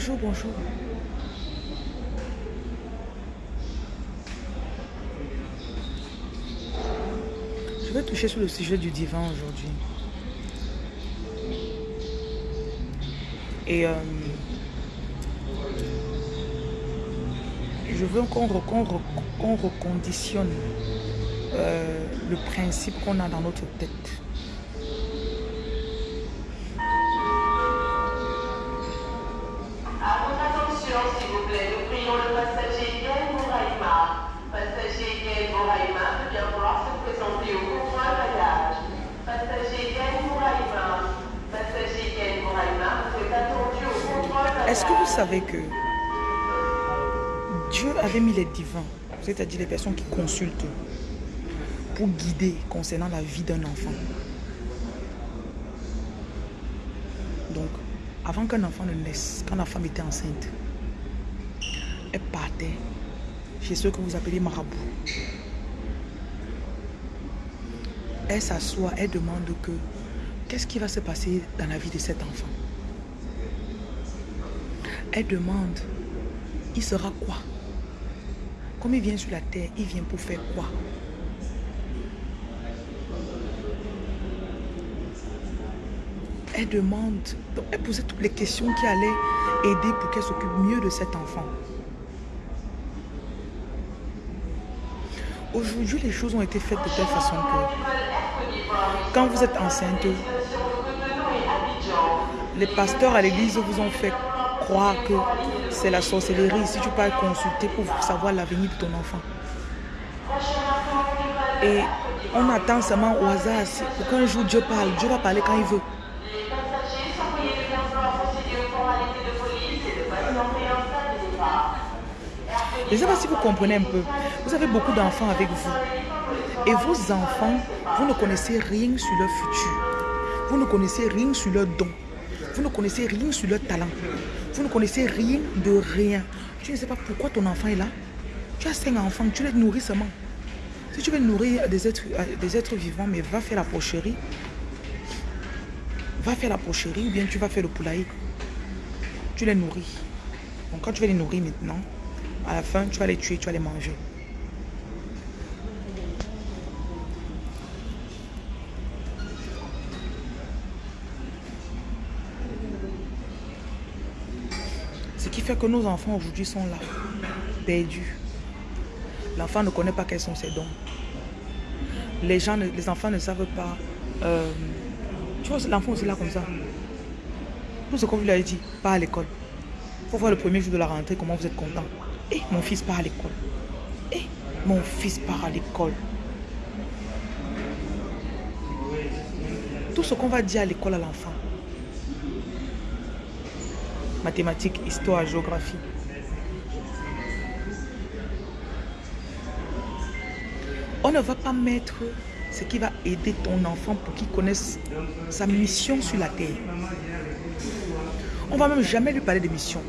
bonjour, bonjour. Je vais toucher sur le sujet du divan aujourd'hui. Et euh, je veux qu'on reconditionne euh, le principe qu'on a dans notre tête. C'est-à-dire les personnes qui consultent, pour guider concernant la vie d'un enfant. Donc, avant qu'un enfant ne naisse, quand la femme était enceinte, elle partait chez ceux que vous appelez marabout. Elle s'assoit, elle demande que qu'est-ce qui va se passer dans la vie de cet enfant? Elle demande, il sera quoi? Comme il vient sur la terre, il vient pour faire quoi? Elle demande, elle posait toutes les questions qui allaient aider pour qu'elle s'occupe mieux de cet enfant. Aujourd'hui, les choses ont été faites de telle façon que quand vous êtes enceinte, les pasteurs à l'église vous ont fait que c'est la sorcellerie si tu peux consulter pour savoir l'avenir de ton enfant. Et on attend seulement au hasard pour qu'un jour Dieu parle. Dieu va parler quand il veut. Je ne sais pas si vous comprenez un peu. Vous avez beaucoup d'enfants avec vous. Et vos enfants, vous ne connaissez rien sur leur futur. Vous ne connaissez rien sur leur don. Vous ne connaissez rien sur leur talent. Vous ne connaissez rien de rien. Tu ne sais pas pourquoi ton enfant est là. Tu as cinq enfants, tu les nourris seulement. Si tu veux nourrir des êtres, euh, des êtres vivants, mais va faire la pocherie. Va faire la pocherie ou bien tu vas faire le poulailler. Tu les nourris. Donc quand tu vas les nourrir maintenant, à la fin, tu vas les tuer, tu vas les manger. Que nos enfants aujourd'hui sont là, perdus. L'enfant ne connaît pas quels sont ses dons. Les, gens, les enfants ne savent pas. Euh, tu vois, l'enfant aussi là comme ça. Tout ce qu'on lui a dit, pas à l'école. Pour voir le premier jour de la rentrée, comment vous êtes content. Eh, mon fils part à l'école. Eh, mon fils part à l'école. Tout ce qu'on va dire à l'école à l'enfant, mathématiques, histoire, géographie. On ne va pas mettre ce qui va aider ton enfant pour qu'il connaisse sa mission sur la terre. On va même jamais lui parler de mission.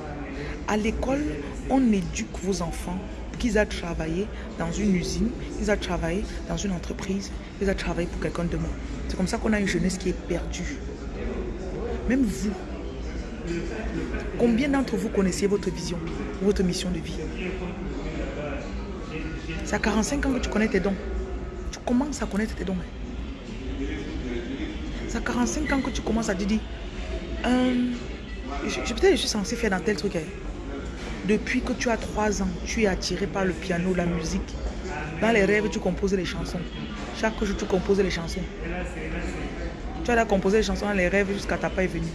À l'école, on éduque vos enfants pour qu'ils aient travaillé dans une usine, qu'ils aient travaillé dans une entreprise, qu'ils aient travaillé pour quelqu'un de moi. C'est comme ça qu'on a une jeunesse qui est perdue. Même vous, Combien d'entre vous connaissiez votre vision, votre mission de vie? C'est à 45 ans que tu connais tes dons. Tu commences à connaître tes dons. C'est à 45 ans que tu commences à te dire, euh, peut-être je suis censé faire dans tel truc. Hein. Depuis que tu as 3 ans, tu es attiré par le piano, la musique. Dans les rêves, tu composes les chansons. Chaque jour, tu composes les chansons. Tu as composé les chansons dans les rêves jusqu'à ta est venue.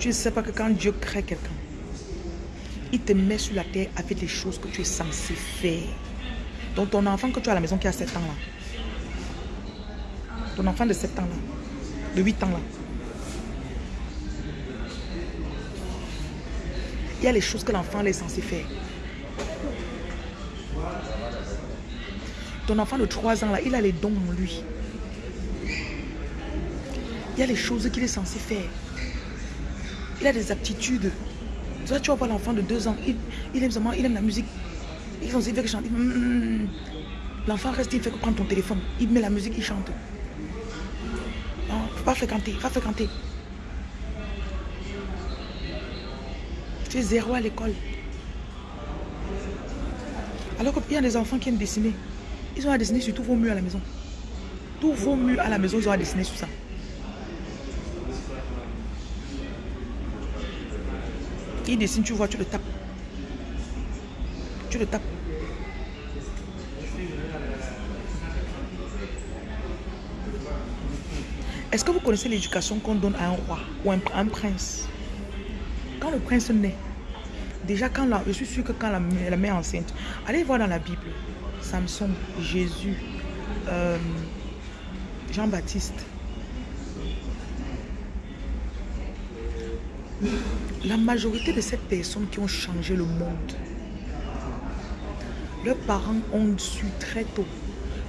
Tu ne sais pas que quand Dieu crée quelqu'un, il te met sur la terre avec les choses que tu es censé faire. Donc ton enfant que tu as à la maison qui a 7 ans là, ton enfant de 7 ans là, de 8 ans là, il y a les choses que l'enfant est censé faire. Ton enfant de 3 ans là, il a les dons en lui. Il y a les choses qu'il est censé faire. Il a des aptitudes. Tu vois, voir l'enfant de deux ans, il, aime il aime la musique. Ils ont fait chanter. Mm, mm, mm. L'enfant reste, il fait que prendre ton téléphone. Il met la musique, il chante. Va fréquenter, va fréquenter. Tu es zéro à l'école. Alors qu'il y a des enfants qui aiment dessiner. Ils ont à dessiner sur tous vos murs à la maison. Tous vos murs à la maison, ils ont à dessiner sur ça. Il dessine, tu vois, tu le tapes. Tu le tapes. Est-ce que vous connaissez l'éducation qu'on donne à un roi ou un, prince? Quand le prince naît, déjà quand la, je suis sûr que quand la, la mère enceinte, allez voir dans la Bible, Samson, Jésus, euh, Jean-Baptiste. La majorité de ces personnes qui ont changé le monde, leurs parents ont su très tôt.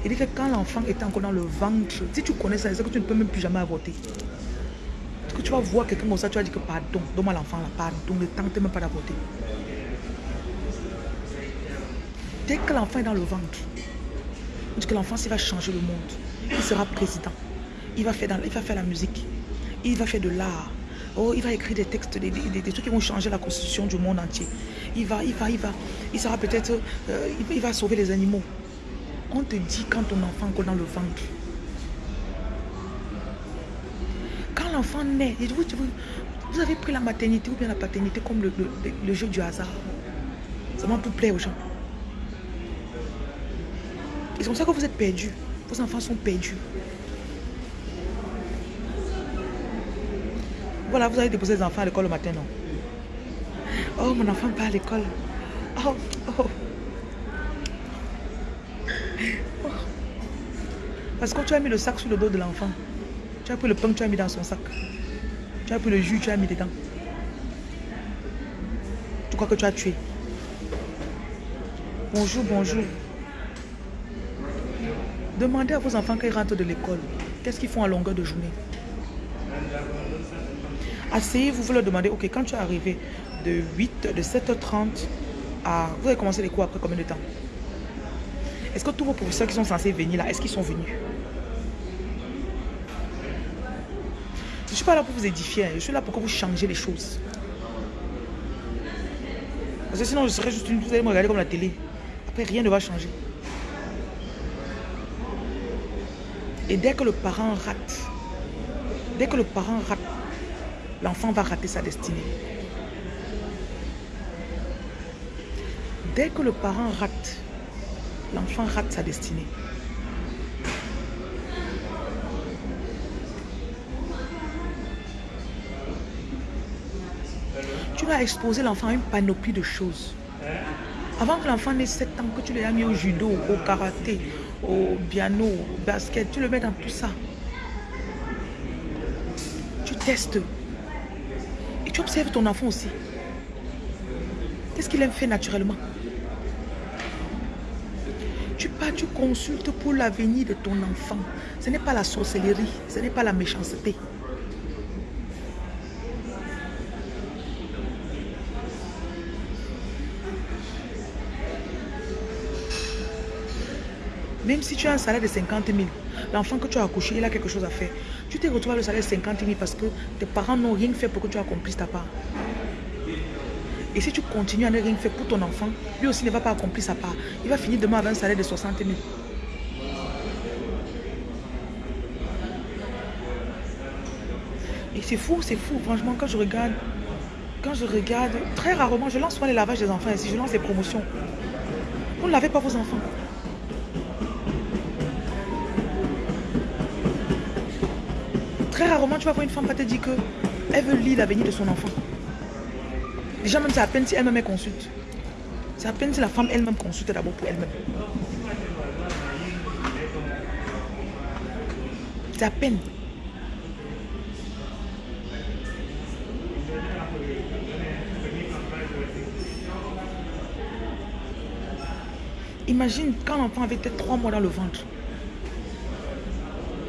Il dit que quand l'enfant était encore dans le ventre, si tu connais ça, c'est que tu ne peux même plus jamais avorter. Parce que tu vas voir quelqu'un comme ça, tu vas dire que pardon, donne-moi l'enfant là, pardon, ne tente même pas d'avorter. Dès que l'enfant est dans le ventre, on que l'enfant, va changer le monde, il sera président. Il va faire, il va faire la musique. Il va faire de l'art. Oh, il va écrire des textes, des, des, des, trucs qui vont changer la constitution du monde entier. Il va, il va, il va. Il sera peut-être, euh, il, va sauver les animaux. On te dit quand ton enfant est dans le ventre. Quand l'enfant naît, vous, vous, avez pris la maternité ou bien la paternité comme le, le, le jeu du hasard. Seulement pour plaire aux gens. C'est comme ça que vous êtes perdus. Vos enfants sont perdus. Voilà, vous allez déposer les enfants à l'école le matin, non? Oh, mon enfant pas à l'école. Oh, oh. Parce que tu as mis le sac sur le dos de l'enfant. Tu as pris le pain, tu as mis dans son sac. Tu as pris le jus, tu as mis dedans. Tu crois que tu as tué. Bonjour, bonjour. Demandez à vos enfants qu'ils rentrent de l'école. Qu'est-ce qu'ils font à longueur de journée? Asseyez-vous, vous leur demandez, ok, quand tu es arrivé de 8, de 7h30 à... Vous avez commencé les cours après combien de temps? Est-ce que tous vos professeurs qui sont censés venir là, est-ce qu'ils sont venus? Je ne suis pas là pour vous édifier, je suis là pour que vous changez les choses. Parce que sinon, je serais juste une... Vous allez me regarder comme la télé. Après, rien ne va changer. Et dès que le parent rate, dès que le parent rate, l'enfant va rater sa destinée. Dès que le parent rate, l'enfant rate sa destinée. Tu vas exposer l'enfant à une panoplie de choses. Avant que l'enfant ait 7 ans, que tu l'aies mis au judo, au karaté, au piano, au basket, tu le mets dans tout ça. Tu testes. Tu observes ton enfant aussi. Qu'est-ce qu'il aime faire naturellement? Tu pars, tu consultes pour l'avenir de ton enfant. Ce n'est pas la sorcellerie, ce n'est pas la méchanceté. Même si tu as un salaire de 50 000, l'enfant que tu as accouché, il a quelque chose à faire. À le salaire de 50 000 parce que tes parents n'ont rien fait pour que tu accomplisses ta part. Et si tu continues à ne rien faire pour ton enfant, lui aussi ne va pas accomplir sa part. Il va finir demain avec un salaire de 60 000. Et c'est fou, c'est fou. Franchement, quand je regarde, quand je regarde, très rarement, je lance souvent les lavages des enfants ici, je lance des promotions. Vous ne lavez pas vos enfants. Très rarement, tu vas voir une femme qui te dire qu'elle veut lire l'avenir de son enfant. Déjà, même c'est à peine si elle-même consulte. C'est à peine si la femme elle-même consulte d'abord pour elle-même. C'est à peine. Imagine quand l'enfant avait peut-être trois mois dans le ventre.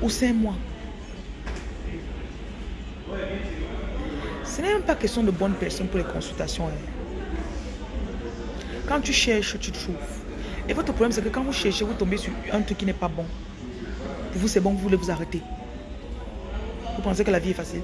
Ou cinq mois. Ce n'est même pas question de bonnes personnes pour les consultations. hein. Quand tu cherches, tu trouves. Et votre problème, c'est que quand vous cherchez, vous tombez sur un truc qui n'est pas bon. Pour vous, c'est bon, vous voulez vous arrêter. Vous pensez que la vie est facile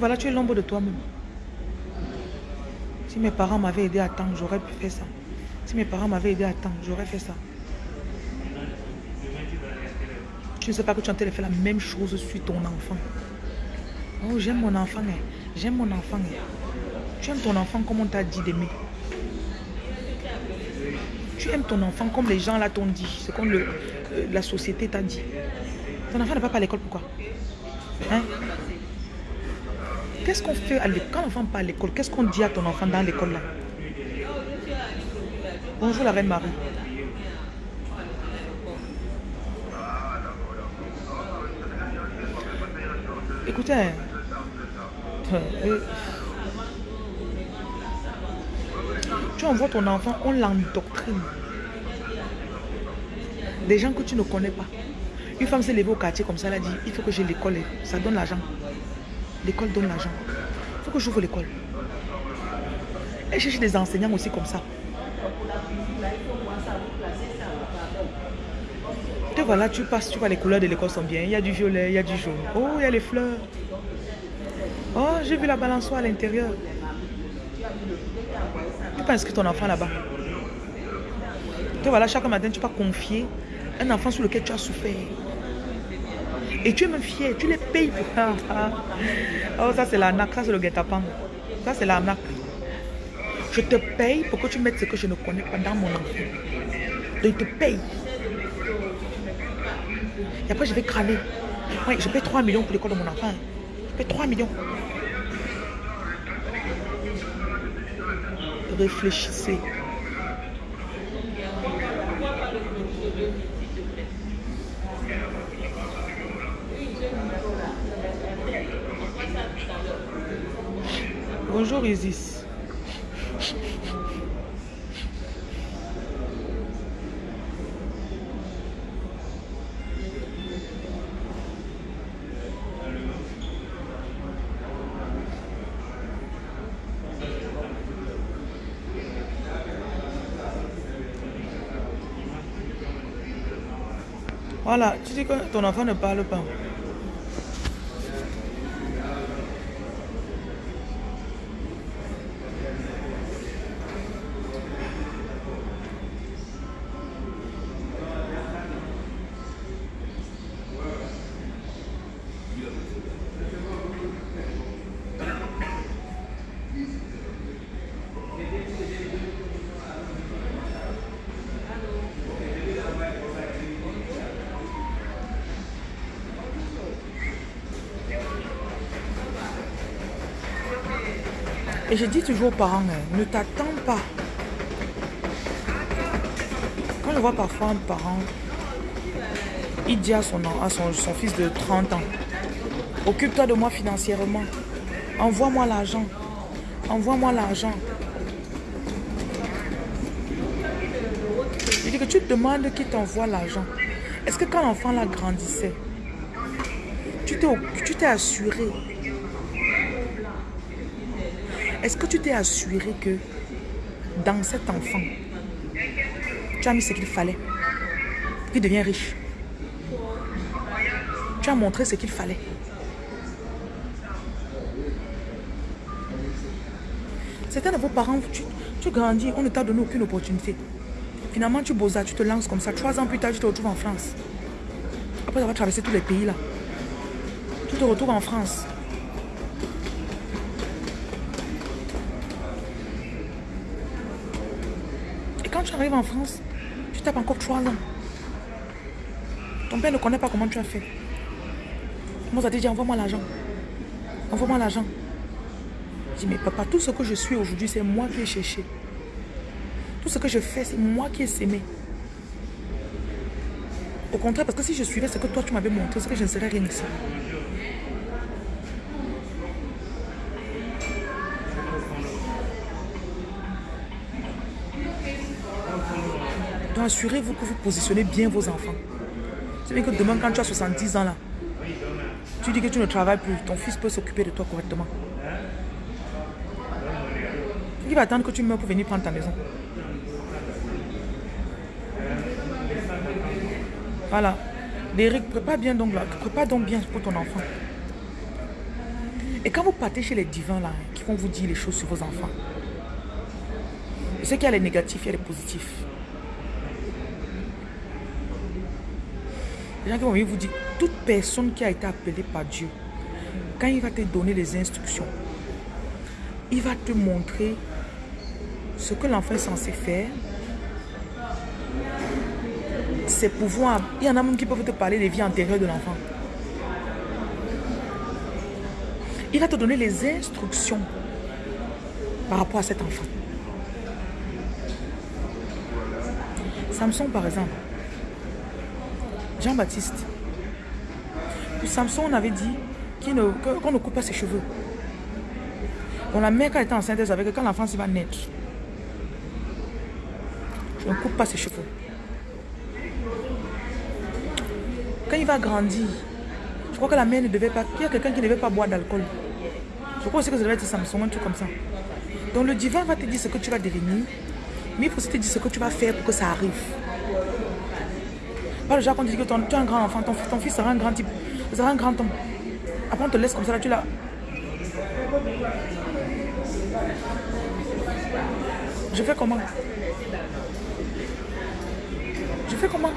voilà, tu es l'ombre de toi-même. Si mes parents m'avaient aidé à temps, j'aurais pu faire ça. Si mes parents m'avaient aidé à temps, j'aurais fait ça. Tu ne sais pas que tu es en train de faire la même chose sur ton enfant. Oh, j'aime mon enfant. hein. J'aime mon enfant. hein. Tu aimes ton enfant comme on t'a dit d'aimer. Tu aimes ton enfant comme les gens là t'ont dit. C'est comme le, euh, la société t'a dit. Ton enfant ne va pas à l'école, pourquoi? Hein? Qu'est-ce qu'on fait à l'école Quand l'enfant pas à l'école, qu'est-ce qu'on dit à ton enfant dans l'école là? Bonjour la reine Marie. Écoutez, hein, euh, tu envoies ton enfant, on l'endoctrine. Des gens que tu ne connais pas. Une femme s'est levée au quartier comme ça, elle a dit, il faut que j'ai l'école, ça donne l'argent. L'école donne l'argent. Il faut que j'ouvre l'école. Elle cherche des enseignants aussi comme ça. Te voilà, tu passes, tu vois les couleurs de l'école sont bien. Il y a du violet, il y a du jaune. Oh, il y a les fleurs. Oh, j'ai vu la balançoire à l'intérieur. Tu peux inscrire ton enfant là-bas? Te voilà, chaque matin, tu vas confier un enfant sur lequel tu as souffert. Et tu es même fier, tu les payes ça. Oh, ça c'est l'arnaque, ça c'est le guet-apens. Ça c'est l'arnaque. Je te paye pour que tu mettes ce que je ne connais pas dans mon enfant. Donc, je te paye. Et après, je vais. Oui, je paye 3 millions pour l'école de mon enfant. Je paye 3 millions. Réfléchissez. Voilà, tu dis que ton enfant ne parle pas. Et je dis toujours aux parents, hein, ne t'attends pas. Quand je vois parfois un parent, il dit à son, fils de 30 ans, occupe-toi de moi financièrement, envoie-moi l'argent, envoie-moi l'argent. Il dit que tu te demandes qui t'envoie l'argent. Est-ce que quand l'enfant là grandissait, tu t'es assuré est-ce que tu t'es assuré que dans cet enfant, tu as mis ce qu'il fallait pour qu'il devienne riche? Tu as montré ce qu'il fallait. Certains de vos parents, tu, grandis, on ne t'a donné aucune opportunité. Finalement, tu bosses, tu te lances comme ça. Trois ans plus tard, tu te retrouves en France. Après avoir traversé tous les pays là. Tu te retrouves en France. Arrives en France, tu tapes encore trois ans. Ton père ne connaît pas comment tu as fait. Moi, ça dit, envoie-moi l'argent. Envoie-moi l'argent. Je dis, mais papa, tout ce que je suis aujourd'hui, c'est moi qui ai cherché. Tout ce que je fais, c'est moi qui ai sémé. Au contraire, parce que si je suivais ce que toi, tu m'avais montré, c'est que je ne serais rien ici. Donc assurez-vous que vous positionnez bien vos enfants. C'est bien que demain, quand tu as 70 ans là, Tu dis que tu ne travailles plus. Ton fils peut s'occuper de toi correctement. Il va attendre que tu meurs pour venir prendre ta maison. Voilà. Derek, prépare bien donc là. Prépare donc bien pour ton enfant. Et quand vous partez chez les divins là, qui vont vous dire les choses sur vos enfants, je sais qu'il y a les négatifs, il y a les positifs. Les gens qui vont venir vous dire, toute personne qui a été appelée par Dieu, quand il va te donner les instructions, il va te montrer ce que l'enfant est censé faire, ses pouvoirs. Il y en a même qui peuvent te parler des vies antérieures de l'enfant. Il va te donner les instructions par rapport à cet enfant. Samson, par exemple. Jean-Baptiste. Samson, on avait dit qu'on ne, coupe pas ses cheveux. Donc la mère, quand elle était enceinte, elle savait que quand l'enfant va naître, on ne coupe pas ses cheveux. Quand il va grandir, je crois que la mère ne devait pas... Il y a quelqu'un qui ne devait pas boire d'alcool. Je crois aussi que ça devait être Samson, un truc comme ça. Donc le divin va te dire ce que tu vas devenir, mais il faut aussi te dire ce que tu vas faire pour que ça arrive. Pas le genre qu'on dit que ton, tu un grand enfant, ton, ton, fils sera un grand type, sera un grand homme. Après on te laisse comme ça, là tu l'as... Je fais comment? Je fais comment?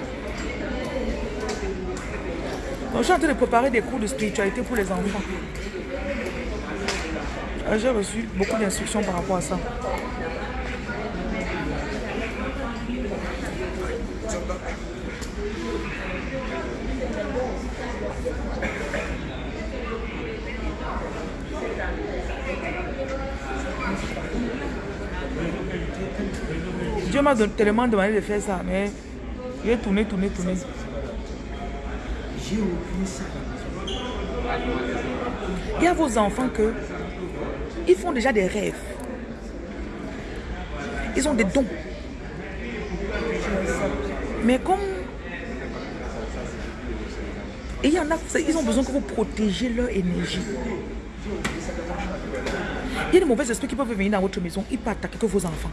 Donc, je suis en train de préparer des cours de spiritualité pour les enfants. Euh, j'ai reçu beaucoup d'instructions par rapport à ça. M'a tellement demandé de faire ça, mais j'ai tourné, tourné, tourné. J'ai oublié ça. Il y a vos enfants que ils font déjà des rêves. Ils ont des dons. Mais comme il y en a, ils ont besoin que vous protégiez leur énergie. Il y a des mauvais esprits qui peuvent venir dans votre maison, ils peuvent attaquer que vos enfants.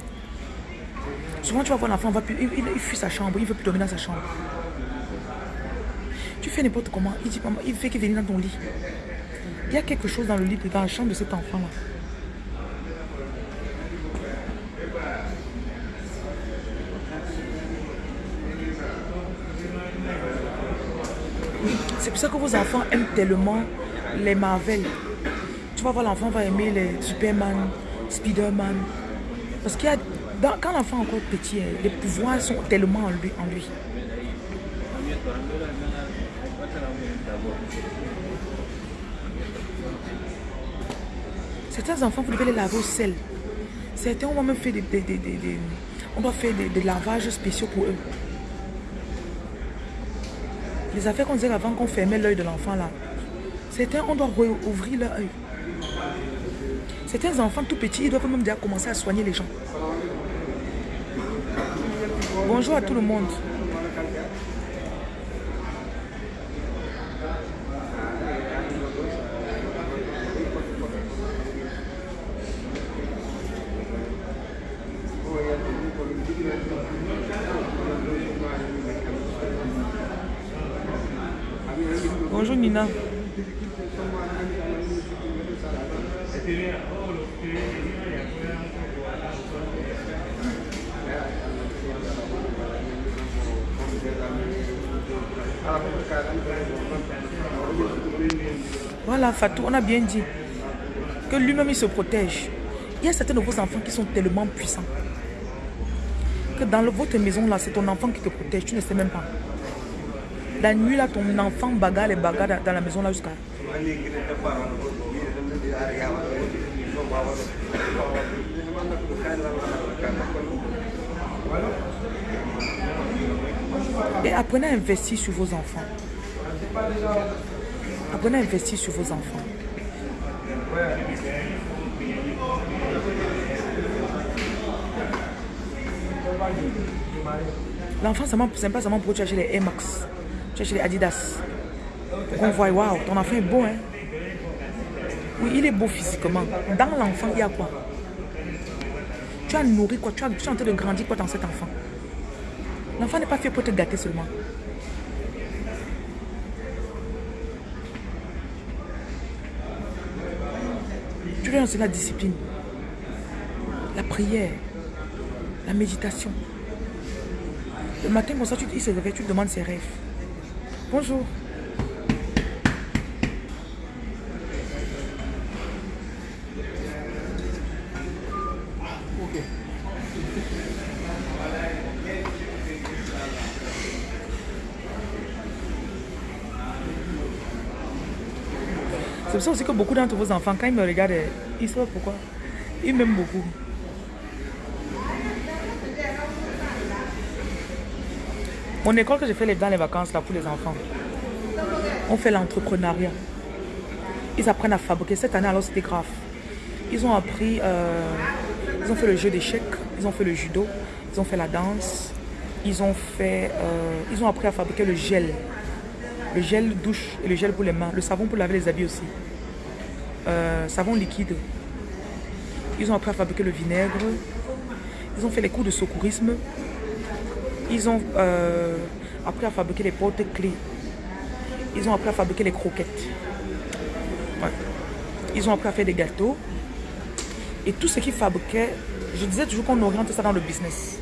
Souvent, tu vas voir l'enfant, il, il, il, fuit sa chambre, il veut plus dormir dans sa chambre. Tu fais n'importe comment, il dit, il fait qu'il vienne dans ton lit. Il y a quelque chose dans le lit, dans la chambre de cet enfant-là. C'est pour ça que vos enfants aiment tellement les Marvel. Tu vas voir, l'enfant va aimer les Superman, Spider-Man. Parce qu'il y a, quand l'enfant est encore petit, hein, les pouvoirs sont tellement en lui. Certains enfants, vous devez les laver au sel. Certains, on va même faire des, on doit faire des lavages spéciaux pour eux. Les affaires qu'on disait avant qu'on fermait l'œil de l'enfant là. Certains, on doit ouvrir leur œil. Certains enfants tout petits, ils doivent même déjà commencer à soigner les gens. Bonjour à tout le monde. Bonjour Nina. Voilà Fatou, on a bien dit que lui-même il se protège. Il y a certains de vos enfants qui sont tellement puissants que dans votre maison là, c'est ton enfant qui te protège, tu ne sais même pas. La nuit, là, ton enfant bagarre les bagarres dans la maison là jusqu'à... Et apprenez à investir sur vos enfants. Apprenez à investir sur vos enfants. L'enfant, c'est pas seulement pour acheter les Air Max. Achètes les Adidas. Qu'on voit, waouh, ton enfant est beau, hein. Oui, il est beau physiquement. Dans l'enfant, il y a quoi? Tu as nourri quoi? Tu, as, tu es en train de grandir quoi dans cet enfant? L'enfant n'est pas fait pour te gâter seulement. Tu dois enseigner la discipline, la prière, la méditation. Le matin, comme ça, tu, il se réveille, tu te demandes ses rêves. Bonjour. Beaucoup d'entre vos enfants, quand ils me regardent, ils savent pourquoi. Ils m'aiment beaucoup. Mon école que j'ai fait dans les vacances là pour les enfants, on fait l'entrepreneuriat. Ils apprennent à fabriquer. Cette année alors c'était grave. Ils ont appris, euh, ils ont fait le jeu d'échecs, ils ont fait le judo, ils ont fait la danse, ils ont fait, euh, ils ont appris à fabriquer le gel le gel douche et le gel pour les mains, le savon pour laver les habits aussi, euh, savon liquide. Ils ont appris à fabriquer le vinaigre, ils ont fait les cours de secourisme, ils ont euh, appris à fabriquer les portes-clés, ils ont appris à fabriquer les croquettes. Ils ont appris à faire des gâteaux. Et tout ce qu'ils fabriquaient, je disais toujours qu'on oriente ça dans le business.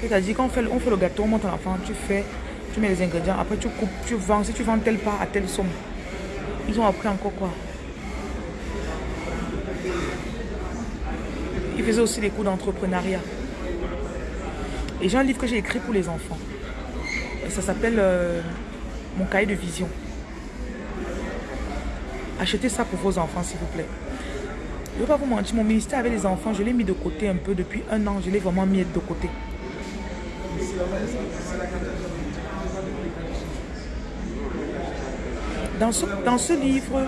C'est-à-dire qu'on fait, on fait le gâteau, on monte en enfant, tu fais tu mets les ingrédients, après tu coupes, tu vends. Si tu vends tel part à telle somme, ils ont appris encore quoi? Ils faisaient aussi des cours d'entrepreneuriat. Et j'ai un livre que j'ai écrit pour les enfants. Ça s'appelle euh, Mon cahier de vision. Achetez ça pour vos enfants, s'il vous plaît. Je ne vais pas vous mentir, mon ministère avec les enfants, je l'ai mis de côté un peu depuis un an. Je l'ai vraiment mis de côté. Dans ce, dans ce livre,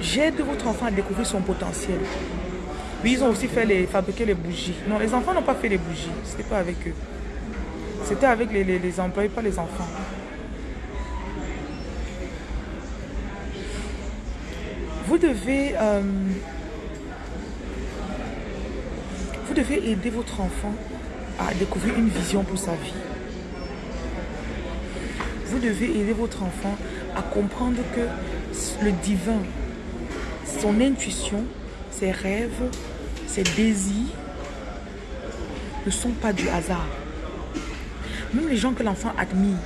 j'aide votre enfant à découvrir son potentiel. Oui, ils ont aussi fait les, fabriquer les bougies. Non, les enfants n'ont pas fait les bougies. C'était pas avec eux. C'était avec les, les, employés, pas les enfants. Vous devez, euh, vous devez aider votre enfant à découvrir une vision pour sa vie. Vous devez aider votre enfant à comprendre que le divin, son intuition, ses rêves, ses désirs ne sont pas du hasard. Même les gens que l'enfant admire,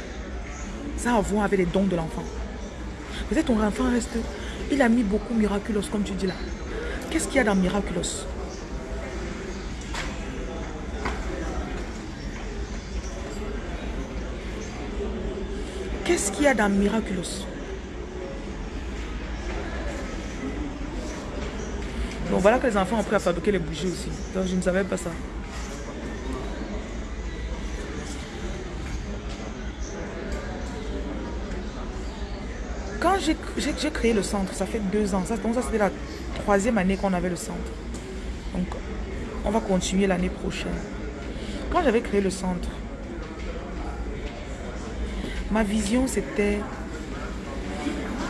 ça a à voir avec les dons de l'enfant. Peut-être ton enfant reste, il a mis beaucoup miraculous comme tu dis là. Qu'est-ce qu'il y a dans miraculous Qu'est-ce qu'il y a dans Miraculous Donc voilà que les enfants ont appris à fabriquer les bougies aussi. Donc je ne savais pas ça. Quand j'ai créé le centre, ça fait deux ans. Ça, donc ça c'était la troisième année qu'on avait le centre. Donc on va continuer l'année prochaine. Quand j'avais créé le centre, Ma vision, c'était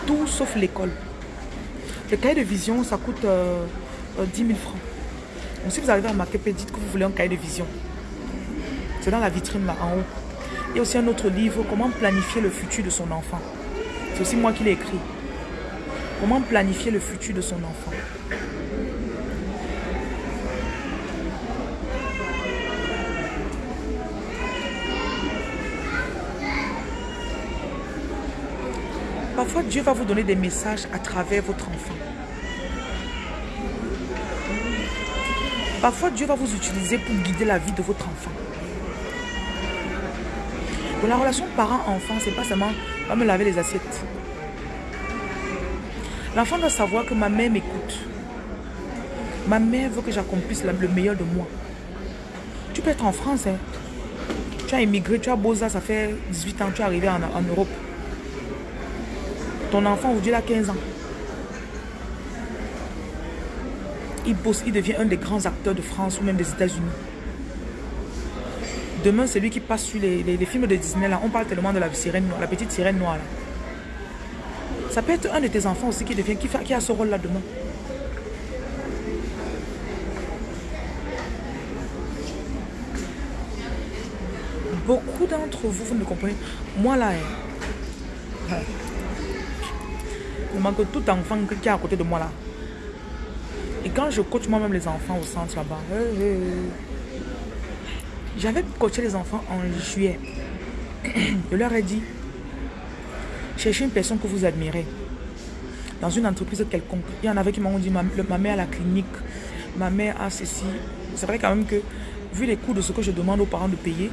tout sauf l'école. Le cahier de vision, ça coûte 10 euh, 000 euh, francs. Donc, si vous arrivez à dites que vous voulez un cahier de vision. C'est dans la vitrine là, en haut. Il y a aussi un autre livre, Comment planifier le futur de son enfant. C'est aussi moi qui l'ai écrit. Comment planifier le futur de son enfant. Parfois, Dieu va vous donner des messages à travers votre enfant. Parfois, Dieu va vous utiliser pour guider la vie de votre enfant. La relation parent-enfant, c'est pas seulement va me laver les assiettes. L'enfant doit savoir que ma mère m'écoute. Ma mère veut que j'accomplisse le meilleur de moi. Tu peux être en France, hein. tu as immigré, tu as beau ça, fait 18 ans, tu es arrivé en Europe. Ton enfant aujourd'hui a 15 ans. Il bosse, il devient un des grands acteurs de France ou même des États-Unis. Demain, c'est lui qui passe sur les, films de Disney. Là. On parle tellement de la sirène la petite sirène noire. Ça peut être un de tes enfants aussi qui devient, qui, a ce rôle-là demain. Beaucoup d'entre vous, vous ne comprenez. Moi là, hein, je manque tout enfant qui est à côté de moi là. Quand je coach moi-même les enfants au centre là-bas, j'avais coaché les enfants en juillet. Je leur ai dit, cherchez une personne que vous admirez dans une entreprise quelconque. Il y en avait qui m'ont dit, ma, ma mère à la clinique, ma mère a ceci. C'est vrai quand même que, vu les coûts de ce que je demande aux parents de payer,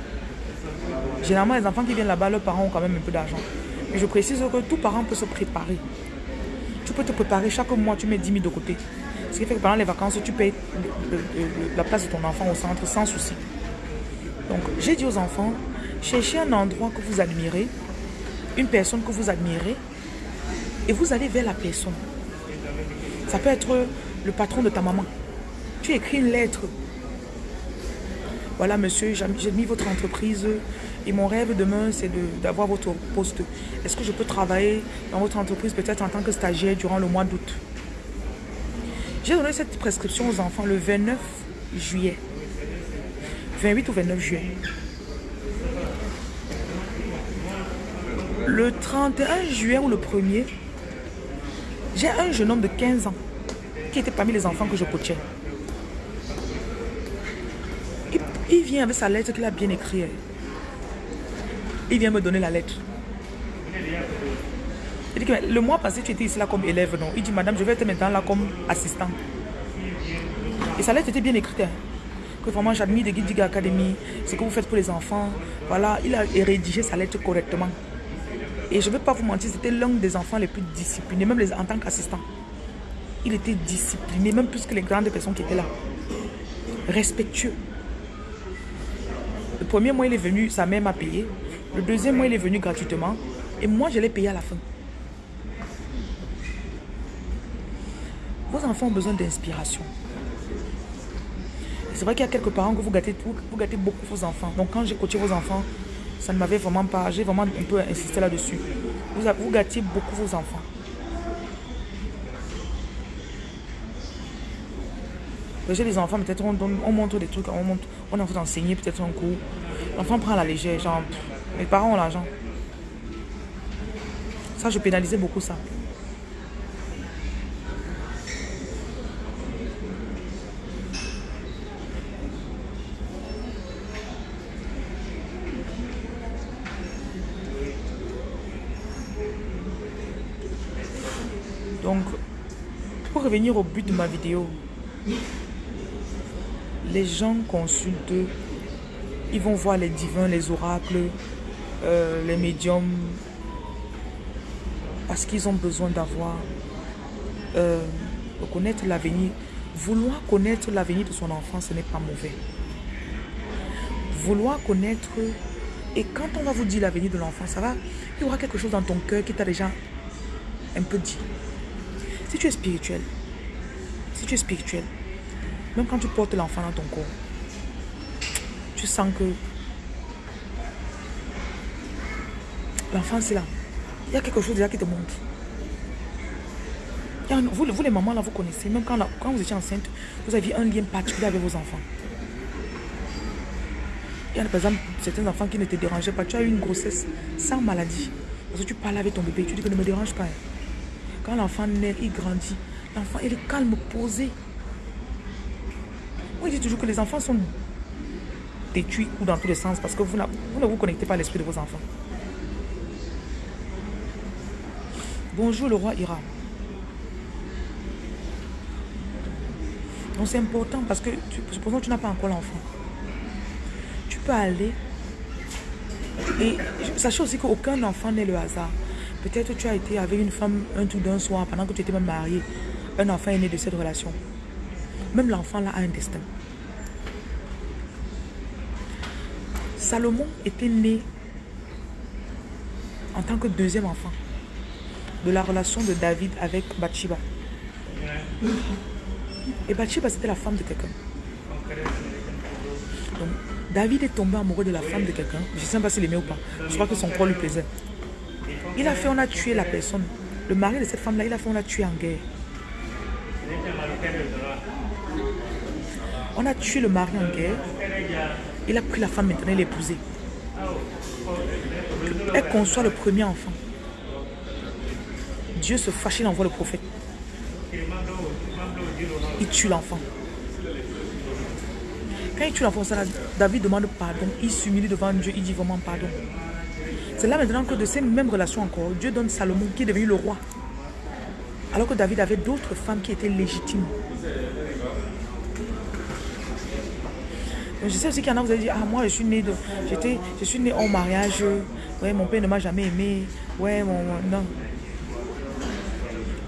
généralement les enfants qui viennent là-bas, leurs parents ont quand même un peu d'argent. Mais je précise que tout parent peut se préparer. Tu peux te préparer chaque mois, tu mets 10 000 de côté. Ce qui fait que pendant les vacances, tu payes la place de ton enfant au centre sans souci. Donc, j'ai dit aux enfants, cherchez un endroit que vous admirez, une personne que vous admirez, et vous allez vers la personne. Ça peut être le patron de ta maman. Tu écris une lettre. Voilà, monsieur, j'ai mis votre entreprise et mon rêve demain, c'est d'avoir votre poste. Est-ce que je peux travailler dans votre entreprise peut-être en tant que stagiaire durant le mois d'août? J'ai donné cette prescription aux enfants le 29 juillet. 28 ou 29 juillet. Le 31 juillet ou le 1er, j'ai un jeune homme de 15 ans qui était parmi les enfants que je coachais. Il, il vient avec sa lettre qu'il a bien écrite. Il vient me donner la lettre le mois passé, tu étais ici là comme élève, non? Il dit, madame, je vais être maintenant là comme assistant. Et sa lettre était bien écrite. Hein. Que vraiment, j'admire de Guidiga Academy, ce que vous faites pour les enfants. Voilà, il a rédigé sa lettre correctement. Et je ne vais pas vous mentir, c'était l'un des enfants les plus disciplinés, même en tant qu'assistant. Il était discipliné, même plus que les grandes personnes qui étaient là. Respectueux. Le premier mois, il est venu, sa mère m'a payé. Le deuxième mois, il est venu gratuitement. Et moi, je l'ai payé à la fin. Vos enfants ont besoin d'inspiration. C'est vrai qu'il y a quelques parents que vous gâtez, beaucoup vos enfants. Donc quand j'ai coaché vos enfants, ça ne m'avait vraiment pas... J'ai vraiment un peu insisté là-dessus. Vous, gâtez beaucoup vos enfants. J'ai des enfants, peut-être on, montre des trucs, on, montre, on envie d'enseigner peut-être un cours. L'enfant prend la légère, genre, mes parents ont l'argent. Ça, je pénalisais beaucoup ça. Donc, pour revenir au but de ma vidéo, les gens consultent, ils vont voir les divins, les oracles, euh, les médiums, parce qu'ils ont besoin d'avoir, euh, connaître l'avenir. Vouloir connaître l'avenir de son enfant, ce n'est pas mauvais. Vouloir connaître, et quand on va vous dire l'avenir de l'enfant, ça va, il y aura quelque chose dans ton cœur qui t'a déjà un peu dit. Si tu es spirituel, tu es spirituel, même quand tu portes l'enfant dans ton corps, tu sens que l'enfant c'est là. Il y a quelque chose déjà qui te montre. Vous, vous les mamans là, vous connaissez, même quand, quand vous étiez enceinte, vous aviez un lien particulier avec vos enfants. Il y a par exemple certains enfants qui ne te dérangeaient pas. Tu as eu une grossesse sans maladie. Parce que tu parles avec ton bébé, tu dis que ne me dérange pas. Quand l'enfant naît, il grandit. L'enfant, est calme, posé. Je dis toujours que les enfants sont détruits ou dans tous les sens parce que vous, vous ne vous connectez pas à l'esprit de vos enfants. Bonjour le roi Ira. Donc c'est important parce que, supposons que tu n'as pas encore l'enfant. Tu peux aller et sachez aussi qu'aucun enfant n'est le hasard. Peut-être tu as été avec une femme un tout d'un soir pendant que tu étais même marié. Un enfant est né de cette relation. Même l'enfant là a un destin. Salomon était né en tant que deuxième enfant de la relation de David avec Bathsheba. Et Bathsheba, c'était la femme de quelqu'un. David est tombé amoureux de la femme de quelqu'un. Je ne sais pas s'il aimait ou pas. Je crois que son corps lui plaisait. Il a fait, on a tué la personne. Le mari de cette femme-là, il a fait, on l'a tué en guerre. On a tué le mari en guerre. Il a pris la femme maintenant, il épousée. Elle conçoit le premier enfant. Dieu se fâche, il envoie le prophète. Il tue l'enfant. Quand il tue l'enfant, David demande pardon. Il s'humilie devant Dieu, il dit vraiment pardon. C'est là maintenant que de ces mêmes relations encore, Dieu donne Salomon qui est devenu le roi. Alors que David avait d'autres femmes qui étaient légitimes. je sais aussi qu'il y en a, vous avez dit, ah moi je suis né de, j'étais, je suis né en mariage, ouais mon père ne m'a jamais aimé, ouais mon, non.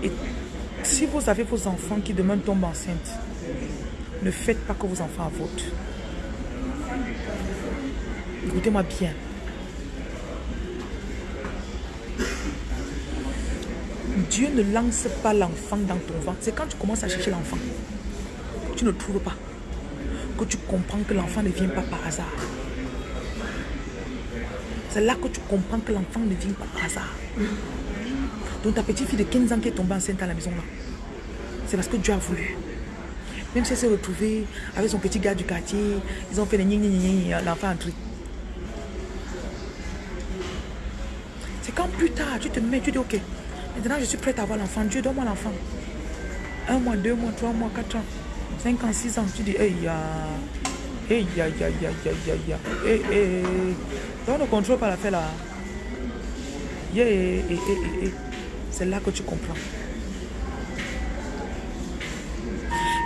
Et si vous avez vos enfants qui demain tombent enceintes, ne faites pas que vos enfants votent. Écoutez-moi bien. Dieu ne lance pas l'enfant dans ton ventre. C'est quand tu commences à chercher l'enfant. Tu ne trouves pas. Que tu comprends que l'enfant ne vient pas par hasard. C'est là que tu comprends que l'enfant ne vient pas par hasard. Donc ta petite fille de 15 ans qui est tombée enceinte à la maison là, c'est parce que Dieu a voulu. Même si elle s'est retrouvée avec son petit gars du quartier, ils ont fait des gni l'enfant a entré. C'est quand plus tard, tu te mets, tu dis ok, maintenant je suis prête à avoir l'enfant. Dieu, donne-moi l'enfant. Un mois, deux mois, trois mois, quatre ans, cinq ans, six ans. Tu dis, hey, ya, hey, ya, ya, ya, ya, ya, hey, hey. Donc ne contrôle pas l'affaire là. Hey, C'est là que tu comprends.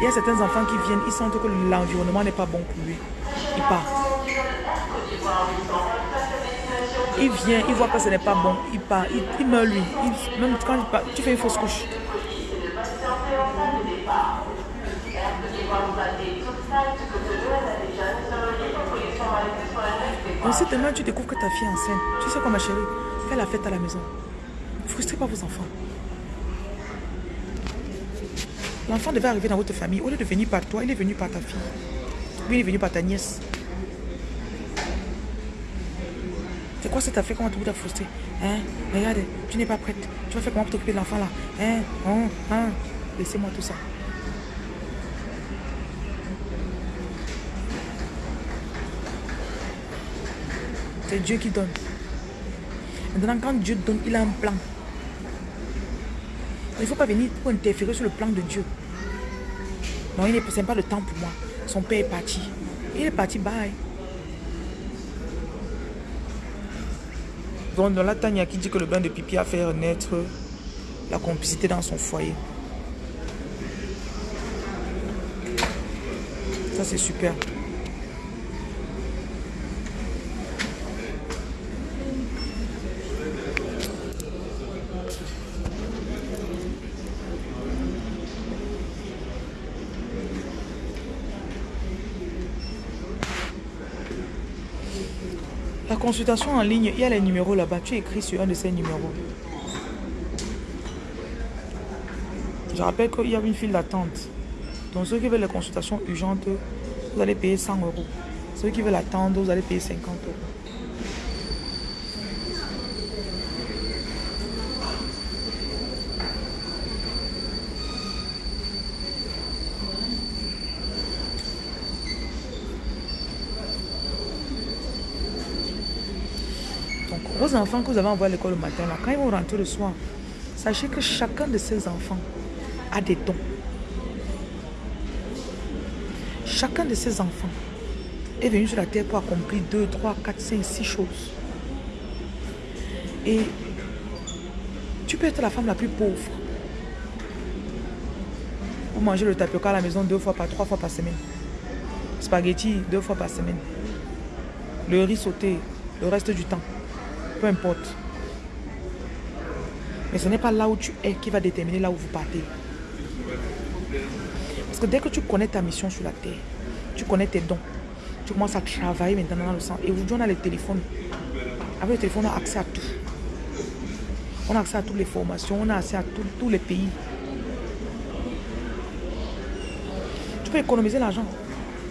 Il y a certains enfants qui viennent, ils sentent que l'environnement n'est pas bon pour lui. Il part. Il vient, il voit que ce n'est pas bon, il part, il, meurt lui. même quand il part, tu fais une fausse couche. Ensuite, demain, tu découvres que ta fille est enceinte. Tu sais quoi, ma chérie Fais la fête à la maison. Frustrez pas vos enfants. L'enfant devait arriver dans votre famille. Au lieu de venir par toi, il est venu par ta fille. Lui, il est venu par ta nièce. C'est quoi cette affaire Comment tu as frustré Hein? Regarde, tu n'es pas prête. Tu vas faire comment t'occuper de l'enfant là? Hein? Hein? Hein? Laissez-moi tout ça. C'est Dieu qui donne. Maintenant, quand Dieu donne, il a un plan. Il ne faut pas venir pour interférer sur le plan de Dieu. Non, il n'est pas le temps pour moi. Son père est parti. Il est parti, bye. Donc, dans la Tania qui dit que le bain de pipi a fait naître la complicité dans son foyer? Ça, c'est super. Consultation en ligne, il y a les numéros là-bas. Tu écris sur un de ces numéros. Je rappelle qu'il y a une file d'attente. Donc ceux qui veulent les consultations urgentes, vous allez payer 100 euros. Ceux qui veulent attendre, vous allez payer 50 euros. Enfants que vous avez envoyés à l'école le matin, quand ils vont rentrer le soir, sachez que chacun de ces enfants a des dons. Chacun de ces enfants est venu sur la terre pour accomplir 2, 3, 4, 5, 6 choses. Et tu peux être la femme la plus pauvre. Vous mangez le tapioca à la maison deux fois par trois fois par semaine. Spaghetti deux fois par semaine. Le riz sauté le reste du temps peu importe. Mais ce n'est pas là où tu es qui va déterminer là où vous partez. Parce que dès que tu connais ta mission sur la terre, tu connais tes dons, tu commences à travailler maintenant dans le sang. Et aujourd'hui, on a les téléphones. Avec le téléphone, on a accès à tout. On a accès à toutes les formations, on a accès à tous les pays. Tu peux économiser l'argent.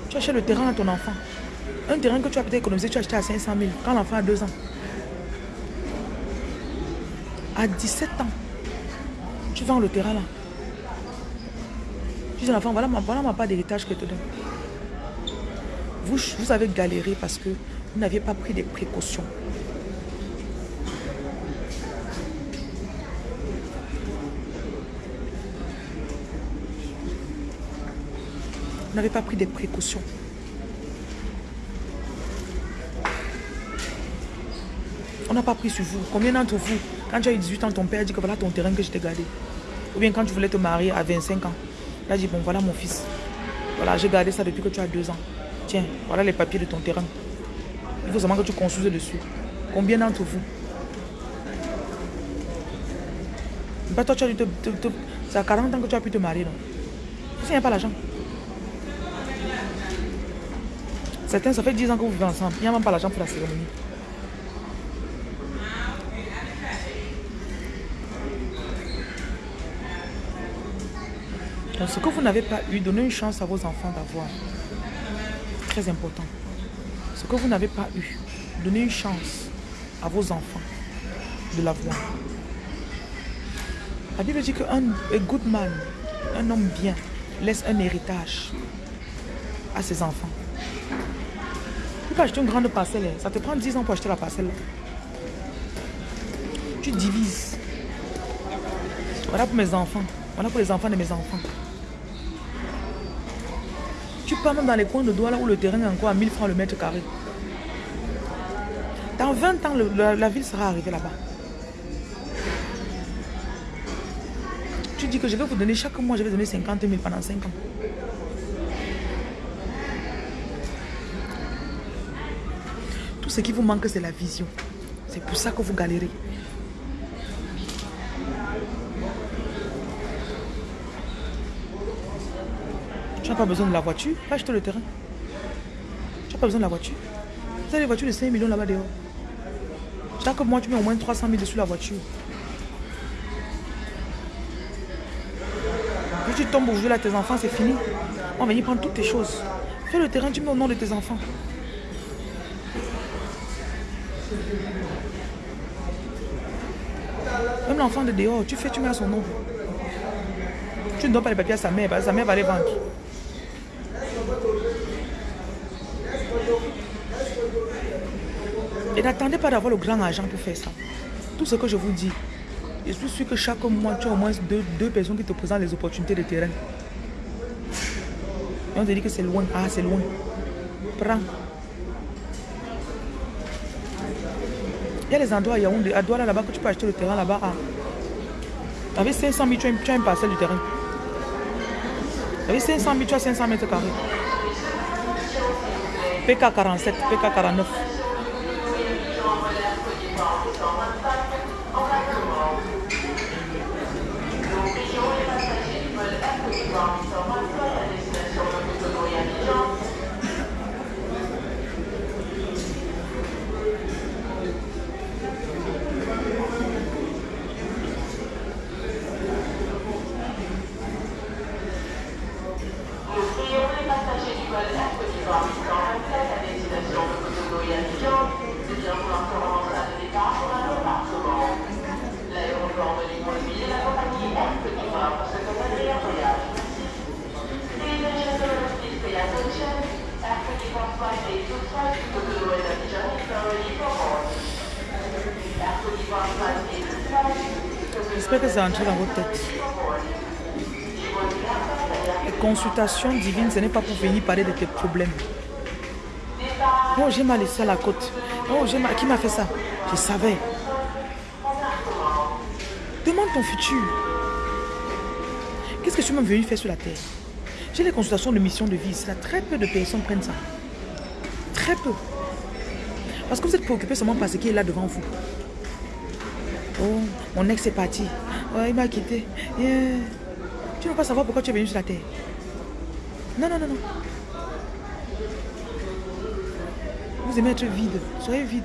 Tu achètes le terrain à ton enfant. Un terrain que tu as peut-être économisé, tu as acheté à 500 000 quand l'enfant a 2 ans. À 17 ans, Tu vends le terrain là. Tu dis à l'enfant, voilà ma, voilà ma part d'héritage que je te donne. Vous, vous avez galéré parce que vous n'aviez pas pris des précautions. Vous n'avez pas pris des précautions. On n'a pas pris sur vous. Combien d'entre vous, quand tu as eu 18 ans, ton père dit que voilà ton terrain que je t'ai gardé. Ou bien quand tu voulais te marier à 25 ans, il a dit, bon voilà mon fils. Voilà, j'ai gardé ça depuis que tu as 2 ans. Tiens, voilà les papiers de ton terrain. Il faut seulement que tu construises dessus. Combien d'entre vous? Pas toi, tu as dû te, C'est à 40 ans que tu as pu te marier, non? Il n'y a pas l'argent. Certains, ça fait 10 ans que vous vivez ensemble. Il n'y a même pas l'argent pour la cérémonie. Ce que vous n'avez pas eu, donnez une chance à vos enfants d'avoir. Très important. Ce que vous n'avez pas eu, donnez une chance à vos enfants de l'avoir. La Bible dit qu'un good man, un homme bien, laisse un héritage à ses enfants. Tu peux acheter une grande parcelle, ça te prend 10 ans pour acheter la parcelle. Tu divises. Voilà pour mes enfants. Voilà pour les enfants de mes enfants. Tu pars même dans les coins de là où le terrain est encore à 1000 francs le mètre carré. Dans 20 ans, la, ville sera arrivée là-bas. Tu dis que je vais vous donner chaque mois, je vais donner 50 000 pendant 5 ans. Tout ce qui vous manque, c'est la vision. C'est pour ça que vous galérez. N'as pas besoin de la voiture, va acheter le terrain. Tu n'as pas besoin de la voiture. Vous avez des voitures de 5 millions là-bas dehors. Chaque mois, tu mets au moins 300 000 dessus la voiture. Tu tombes aujourd'hui là, tes enfants, c'est fini. On va venir prendre toutes tes choses. Fais le terrain, tu mets au nom de tes enfants. Même l'enfant de dehors, tu fais, tu mets à son nom. Tu ne donnes pas les papiers à sa mère, sa mère va les vendre. N'attendez pas d'avoir le grand argent pour faire ça. Tout ce que je vous dis, je suis sûr que chaque mois, tu as au moins deux, personnes qui te présentent les opportunités de terrain. Et on te dit que c'est loin. Ah, c'est loin. Prends. Il y a des endroits à Yaoundé, à Douala là-bas que tu peux acheter le terrain là-bas. Avec 500 000, tu as, tu as une parcelle du terrain. Avec 500 000, tu as 500 mètres carrés. PK 47, PK 49. Que c'est entré dans votre tête. Les consultations divines, ce n'est pas pour venir parler de tes problèmes. Oh, j'ai mal laissé à la côte. Oh, j'ai. Qui m'a fait ça? Je savais. Demande ton futur. Qu'est-ce que tu m'as venu faire sur la terre? J'ai les consultations de mission de vie. Très peu de personnes prennent ça. Très peu. Parce que vous êtes préoccupé seulement par ce qui est là devant vous. Oh, mon ex est parti. Oh, il m'a quitté. Tu ne veux pas savoir pourquoi tu es venu sur la terre? Non, non, non, non. Vous aimez être vide. Soyez vide.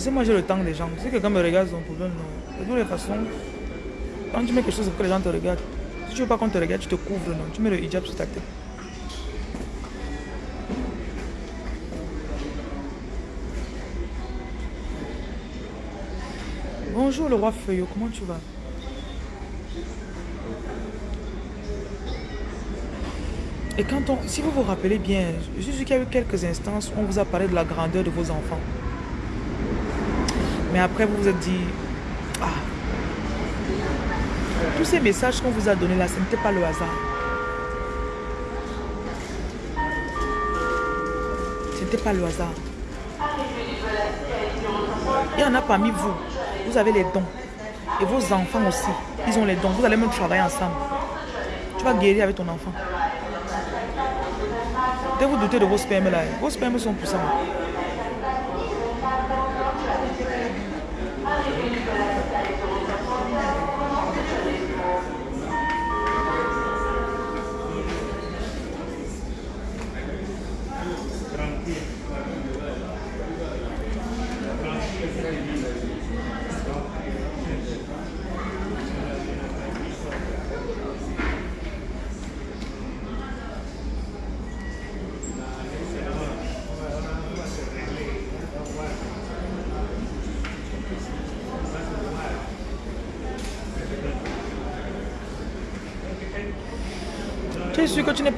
Est-ce que moi j'ai le temps des gens Si quelqu'un me regarde, c'est un problème, non. De toutes les façons, quand tu mets quelque chose pour que les gens te regardent, si tu veux pas qu'on te regarde, tu te couvres, non. Tu mets le hijab sur ta tête. Bonjour le roi Feuillot, comment tu vas? Et quand on, si vous vous rappelez bien, suis qu'il y a eu quelques instances où on vous a parlé de la grandeur de vos enfants. Mais après, vous vous êtes dit, ah, tous ces messages qu'on vous a donnés là, ce n'était pas le hasard. Ce n'était pas le hasard. Il y en a parmi vous, vous avez les dons. Et vos enfants aussi, ils ont les dons. Vous allez même travailler ensemble. Tu vas guérir avec ton enfant. Dès vous doutez de vos spermes là, vos spermes sont puissants.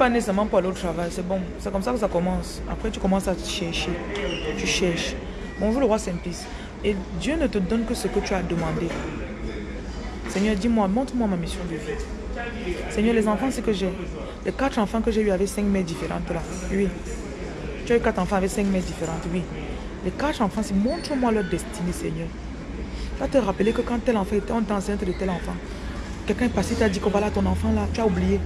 Pas nécessairement pour aller au travail, c'est bon. C'est comme ça que ça commence. Après, tu commences à chercher. Tu cherches. Bonjour le roi Saint-Pis. Et Dieu ne te donne que ce que tu as demandé. Seigneur, dis-moi, montre-moi ma mission de vie. Seigneur, les enfants, c'est que j'ai. Les quatre enfants que j'ai eu avec cinq mères différentes là. Oui. Tu as eu quatre enfants avec cinq mères différentes, oui. Les quatre enfants, c'est montre-moi leur destinée, Seigneur. Tu vas te rappeler que quand tel enfant était enceinte de tel enfant, quelqu'un est passé, t'a dit que voilà ton enfant là, tu as oublié.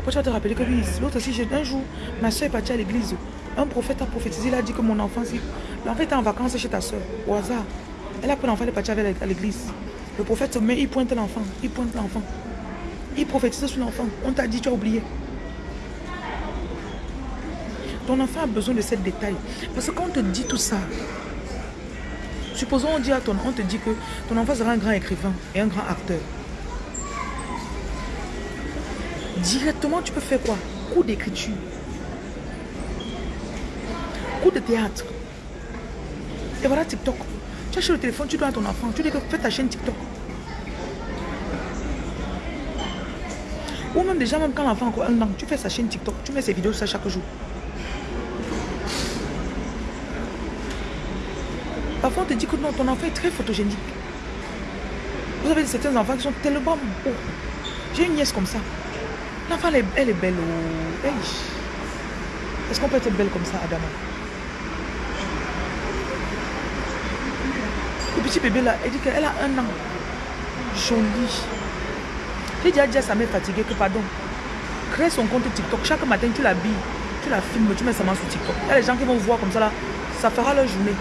Après, tu vas te rappeler que oui, l'autre aussi, un jour, ma soeur est partie à l'église. Un prophète a prophétisé, il a dit que mon enfant, l'enfant était en vacances chez ta soeur, au hasard. Elle a pris l'enfant, elle est partie avec à l'église. Le prophète se met, il pointe l'enfant, il pointe l'enfant. Il prophétise sur l'enfant. On t'a dit, tu as oublié. Ton enfant a besoin de ces détails. Parce que quand on te dit tout ça, supposons on, dit à ton, on te dit que ton enfant sera un grand écrivain et un grand acteur. Directement, tu peux faire quoi? Coup d'écriture. Coup de théâtre. Et voilà TikTok. Tu achètes le téléphone, tu dois à ton enfant. Tu dis que fais ta chaîne TikTok. Ou même déjà, même quand l'enfant a encore un an, tu fais sa chaîne TikTok. Tu mets ses vidéos ça chaque jour. Parfois, on te dit que non, ton enfant est très photogénique. Vous avez certains enfants qui sont tellement beaux. J'ai une nièce comme ça. L'enfant, elle, elle, est belle. Oh. Est-ce qu'on peut être belle comme ça, Adama? Le petit bébé là, elle dit qu'elle a un an. Jolie. J'ai déjà dit à sa mère fatiguée que, pardon, crée son compte TikTok. Chaque matin, tu l'habilles, tu la filmes, tu mets sa main sur TikTok. Il y a des gens qui vont voir comme ça là, ça fera leur journée.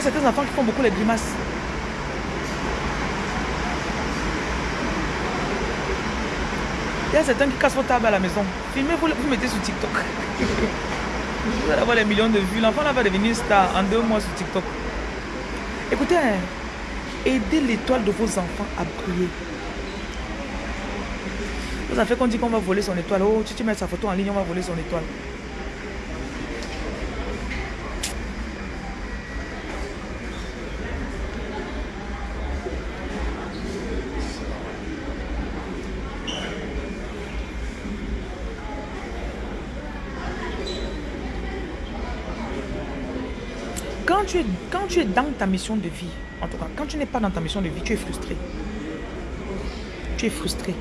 A certains enfants qui font beaucoup les grimaces. Il y a certains qui cassent vos tables à la maison. Filmez, vous, mettez sur TikTok. vous allez avoir des millions de vues. L'enfant va devenir star en deux mois sur TikTok. Écoutez, hein, aidez l'étoile de vos enfants à briller. Vous avez fait qu'on dit qu'on va voler son étoile. Oh, tu, tu mets sa photo en ligne, on va voler son étoile. Quand tu, es, quand tu es dans ta mission de vie, en tout cas, quand tu n'es pas dans ta mission de vie, tu es frustré. Tu es frustré.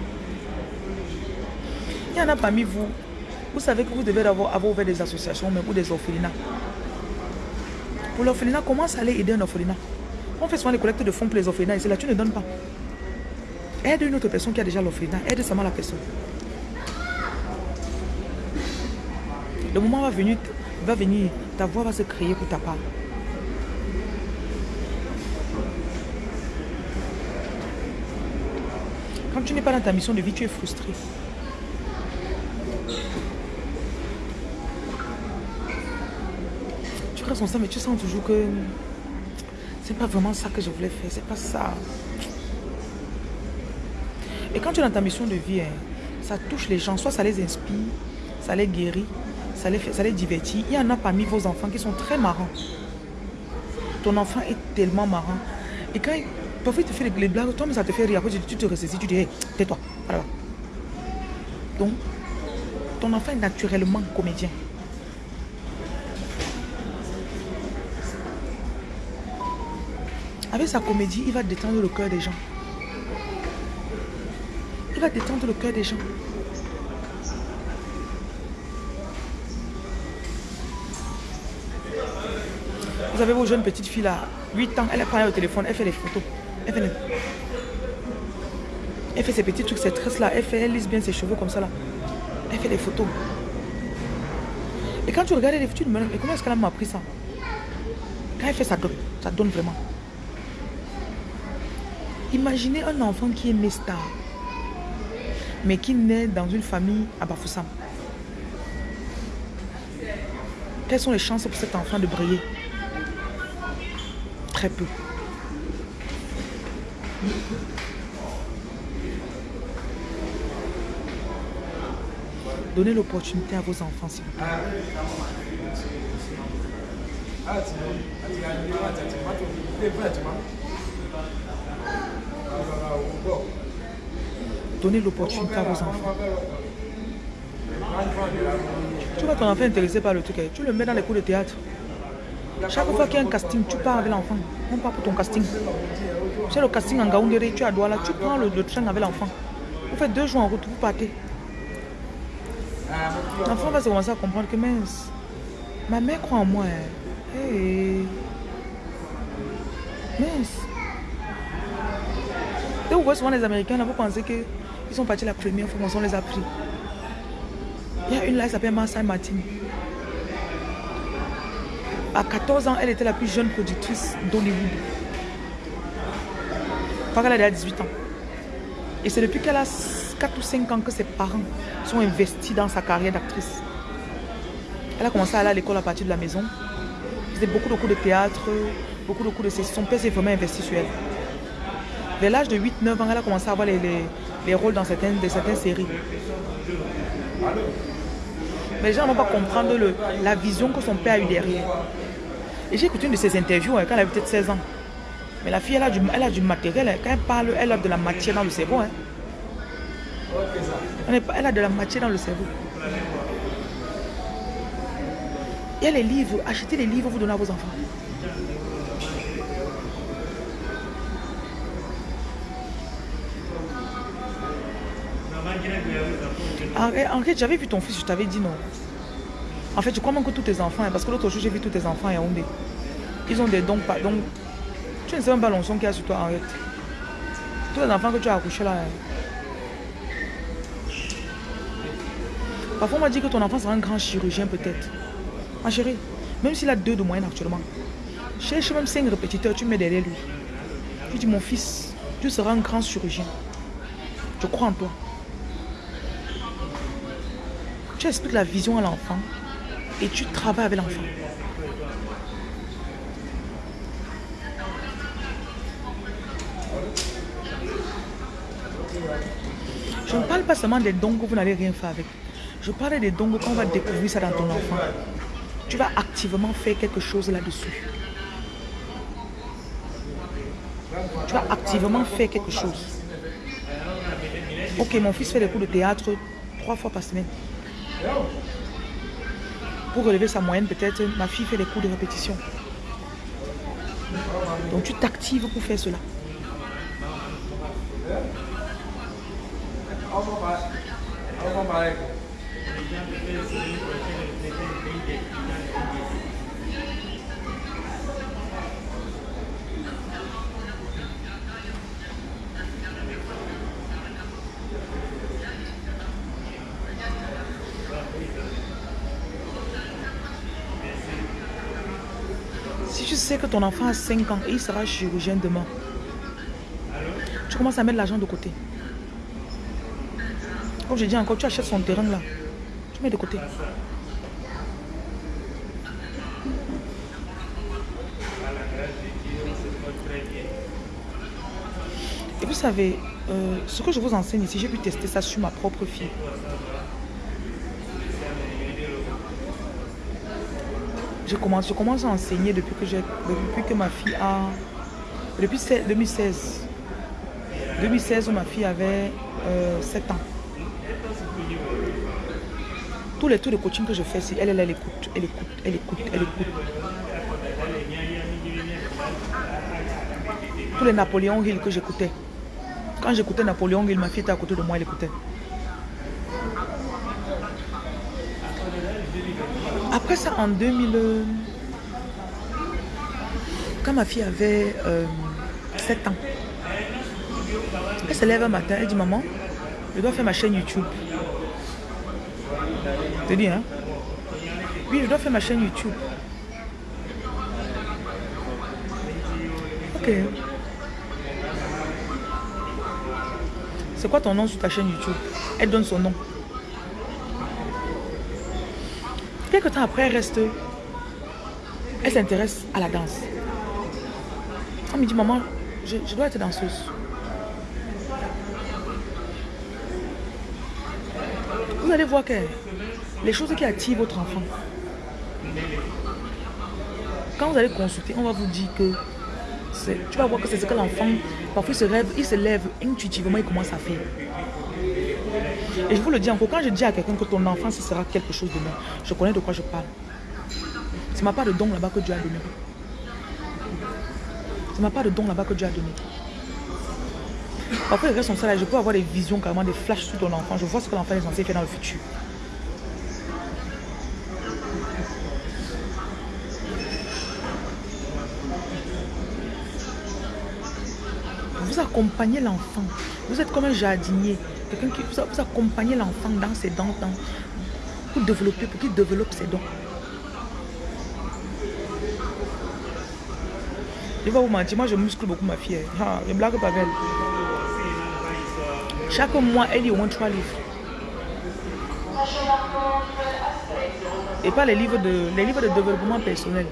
Il y en a parmi vous, vous savez que vous devez avoir, ouvert des associations mais ou des orphelinats. Pour l'orphelinat, commence à aller aider un orphelinat? On fait souvent des collectes de fonds pour les orphelinats et c'est là tu ne donnes pas. Aide une autre personne qui a déjà l'orphelinat, aide seulement la personne. Le moment va venir, va venir, ta voix va se créer pour ta part. Quand tu n'es pas dans ta mission de vie, tu es frustré. Tu son sang, mais tu sens toujours que c'est pas vraiment ça que je voulais faire. C'est pas ça. Et quand tu es dans ta mission de vie, hein, ça touche les gens. Soit ça les inspire, ça les guérit, ça les, ça les divertit. Il y en a parmi vos enfants qui sont très marrants. Ton enfant est tellement marrant. Et quand il, parfois te fait les, blagues, toi, mais ça te fait rire. Après, tu, te ressaisis, tu dis, hey, tais-toi. Voilà. Donc, ton enfant est naturellement comédien. Avec sa comédie, il va détendre le cœur des gens. Il va détendre le cœur des gens. Vous avez vos jeunes petites filles là, 8 ans, elle prend le téléphone, elle fait les photos. Elle fait, ses petits trucs, ses tresses là, elle, fait, elle lisse bien ses cheveux comme ça là. Elle fait des photos. Et quand tu regardes les photos, tu comment est-ce qu'elle m'a appris ça? Quand elle fait ça donne, ça donne vraiment. Imaginez un enfant qui est star, mais qui naît dans une famille à Bafoussam. Quelles sont les chances pour cet enfant de briller? Très peu. Donnez l'opportunité à vos enfants, s'il vous plaît. Donnez l'opportunité à vos enfants. Tu vois ton enfant intéressé par le truc, tu le mets dans les cours de théâtre. Chaque fois qu'il y a un casting, tu pars avec l'enfant. On part pour ton casting. C'est le casting en Gaoundéré, tu as Douala, tu prends le, train avec l'enfant. Vous faites deux jours en route, vous partez. L'enfant va se commencer à comprendre que mince, ma mère croit en moi. Hein. Hey. Mince. Et vous voyez souvent les Américains, là, vous pensez qu'ils sont partis la première fois, on les a pris. Il y a une là, elle s'appelle Marcel Martin. À 14 ans, elle était la plus jeune productrice d'Hollywood. Parce qu'elle a 18 ans. Et c'est depuis qu'elle a 4 ou 5 ans que ses parents sont investis dans sa carrière d'actrice. Elle a commencé à aller à l'école à partir de la maison. Elle faisait beaucoup de cours de théâtre, beaucoup de cours de Son père s'est vraiment investi sur elle. Vers l'âge de 8-9 ans, elle a commencé à avoir les, rôles dans certaines, certaines séries. Mais les gens ne vont pas comprendre la vision que son père a eu derrière. Et j'ai écouté une de ses interviews hein, quand elle avait peut-être 16 ans. Mais la fille, elle a du, elle a du matériel. Hein. Quand elle parle, elle a de la matière dans le cerveau. Hein. Elle a de la matière dans le cerveau. Il y a les livres. Achetez les livres, vous donnez à vos enfants. En fait, j'avais vu ton fils, je t'avais dit non. En fait, je crois même que tous tes enfants, hein, parce que l'autre jour, j'ai vu tous tes enfants à Yaoundé. Ils ont des dons. Donc, tu ne sais même pas l'onction qu'il y a sur toi, fait. Tous les enfants que tu as accouchés là. Hein. Parfois, on m'a dit que ton enfant sera un grand chirurgien, peut-être. Ma chérie, même s'il a deux de moyenne actuellement, cherche même cinq répétiteurs, tu mets derrière lui. Tu dis, mon fils, tu seras un grand chirurgien. Je crois en toi. Tu expliques la vision à l'enfant et tu travailles avec l'enfant. Je ne parle pas seulement des dons que vous n'allez rien faire avec. Je parle des dons qu'on va découvrir ça dans ton enfant. Tu vas activement faire quelque chose là-dessus. Tu vas activement faire quelque chose. Ok, mon fils fait des cours de théâtre trois fois par semaine. Pour relever sa moyenne, peut-être, ma fille fait des cours de répétition. Donc tu t'actives pour faire cela. sais que ton enfant a 5 ans et il sera chirurgien demain. Tu commences à mettre l'argent de côté. Comme je dis encore, tu achètes son terrain là. Tu mets de côté. Et vous savez, euh, ce que je vous enseigne ici, j'ai pu tester ça sur ma propre fille. Je commence, je commence à enseigner depuis que, depuis que ma fille a... Depuis 2016. 2016 où ma fille avait 7 euh, ans. Tous les tours de coaching que je fais, si elle, elle, elle écoute, elle écoute, elle écoute, elle écoute. Tous les Napoléon Hill que j'écoutais. Quand j'écoutais Napoléon Hill, ma fille était à côté de moi, elle écoutait. Après ça, en 2000, quand ma fille avait 7 euh, ans, elle se lève un matin, elle dit Maman, je dois faire ma chaîne YouTube. Je te dis, hein Oui, je dois faire ma chaîne YouTube. Ok. C'est quoi ton nom sur ta chaîne YouTube? Elle donne son nom. Quelques temps après, elle reste. Elle s'intéresse à la danse. Elle me dit, maman, je, dois être danseuse. vous allez voir que les choses qui attirent votre enfant, quand vous allez consulter, on va vous dire que tu vas voir que c'est ce que l'enfant, parfois il se, rêve, il se lève intuitivement, il commence à faire. Et je vous le dis encore, quand je dis à quelqu'un que ton enfant, ce sera quelque chose demain, je connais de quoi je parle. C'est ma part de don là-bas que Dieu a donné. C'est ma part de don là-bas que Dieu a donné. Parfois, il reste ça je peux avoir des visions, carrément des flashs sur ton enfant. Je vois ce que l'enfant est censé faire dans le futur. Vous accompagnez l'enfant. Vous êtes comme un jardinier. Quelqu'un qui vous, vous accompagnez l'enfant dans ses dents, pour développer, pour qu'il développe ses dons. Je vais vous mentir, moi je muscle beaucoup ma fille. Ah, je blague pas belle. Chaque mois, elle lit au moins trois livres. Et pas les livres de, les livres de développement personnel.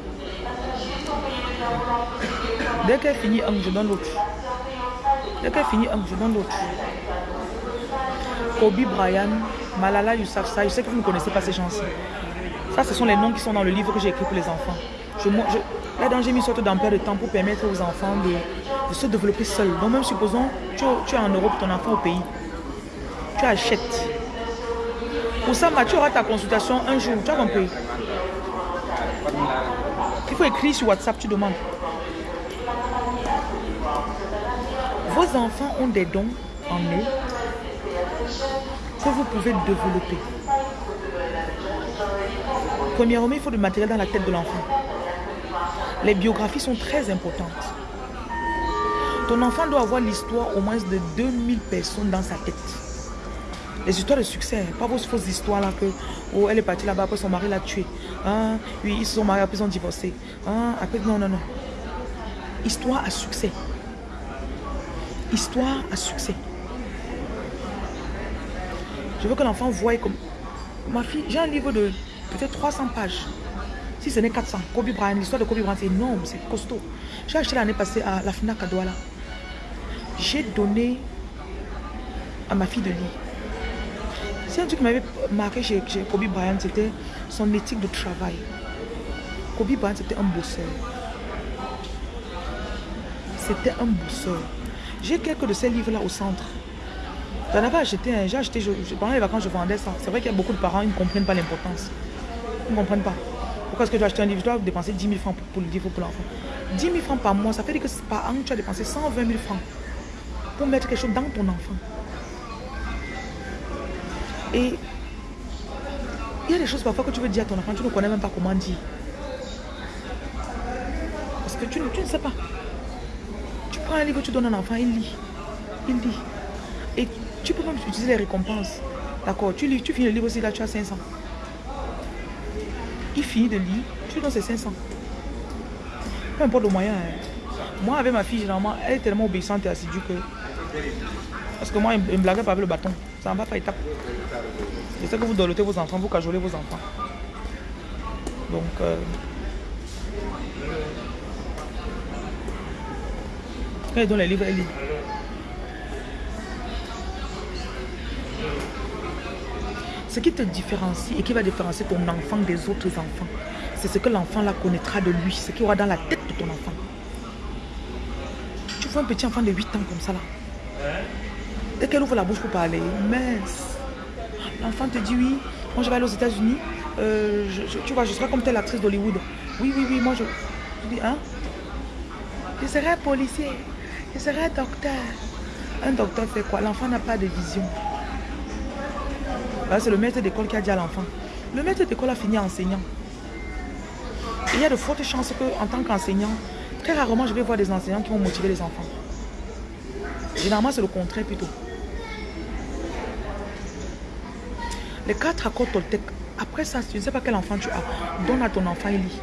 Dès qu'elle finit un, je donne l'autre. Dès qu'elle finit un, je donne l'autre. Kobe Bryant, Malala Yousafzai, je sais que vous ne connaissez pas ces gens-ci. Ça, ce sont les noms qui sont dans le livre que j'ai écrit pour les enfants. Je, là-dedans, j'ai mis une sorte d'emploi de temps pour permettre aux enfants de se développer seul. Donc même supposons, tu, tu es en Europe, ton enfant au pays. Tu achètes. Pour ça, tu auras ta consultation un jour. Tu as compris Il faut écrire sur WhatsApp, tu demandes. Vos enfants ont des dons en eux que vous pouvez développer. Premièrement, il faut du matériel dans la tête de l'enfant. Les biographies sont très importantes. Ton enfant doit avoir l'histoire au moins de 2000 personnes dans sa tête. Les histoires de succès, pas vos fausses histoires là que oh, elle est partie là-bas, après son mari l'a tué. Hein? Oui, ils se sont mariés, après ils ont divorcé. Hein? Après, non, non, non. Histoire à succès. Histoire à succès. Je veux que l'enfant voie comme... Ma fille, j'ai un livre de peut-être 300 pages. Si ce n'est 400, Kobe Bryant, l'histoire de Kobe Bryant, c'est énorme, c'est costaud. J'ai acheté l'année passée à la FNAC à Douala j'ai donné à ma fille de lire. C'est un truc qui m'avait marqué chez, Kobe Bryant, c'était son éthique de travail. Kobe Bryant, c'était un bosseur. C'était un bosseur. J'ai quelques de ces livres-là au centre. J'en avais acheté un, j'ai acheté, pendant les vacances, je vendais ça. C'est vrai qu'il y a beaucoup de parents, ils ne comprennent pas l'importance. Ils ne comprennent pas. Pourquoi est-ce que je dois acheter un livre? Je dois dépenser 10 000 francs pour, le livre pour l'enfant. 10 000 francs par mois, ça fait dire que par an, tu as dépensé 120 000 francs pour mettre quelque chose dans ton enfant. Et il y a des choses parfois que tu veux dire à ton enfant, tu ne connais même pas comment dire. Parce que tu, tu ne sais pas. Tu prends un livre, tu donnes à un enfant, il lit. Il lit. Tu peux même utiliser les récompenses. D'accord tu, lis, tu finis le livre aussi, là tu as 500. Il finit de lire, tu donnes ses 500. Peu importe le moyen. Hein. Moi, avec ma fille, généralement, elle est tellement obéissante et assidue que parce que moi, il me blaguait pas avec le bâton. Ça ne va pas étape. C'est ça que vous dolotez vos enfants, vous cajolez vos enfants. Donc, euh, quand ils donnent les livres, elle lit. Ce qui te différencie et qui va différencier ton enfant des autres enfants, c'est ce que l'enfant là connaîtra de lui, ce qu'il aura dans la tête de ton enfant. Tu vois un petit enfant de 8 ans comme ça là. Dès qu'elle ouvre la bouche pour parler, mince. L'enfant te dit oui, moi je vais aller aux États-Unis. Euh, tu vois, je serai comme telle actrice d'Hollywood. Oui, oui, oui, moi je. Je dis, hein? Je serai policier. Je serai docteur. Un docteur fait quoi? L'enfant n'a pas de vision. C'est le maître d'école qui a dit à l'enfant. Le maître d'école a fini enseignant. il y a de fortes chances que, en tant qu'enseignant, très rarement je vais voir des enseignants qui vont motiver les enfants. Généralement, c'est le contraire plutôt. Les quatre accords Toltec. Après ça, tu ne sais pas quel enfant tu as. Donne à ton enfant, il lit.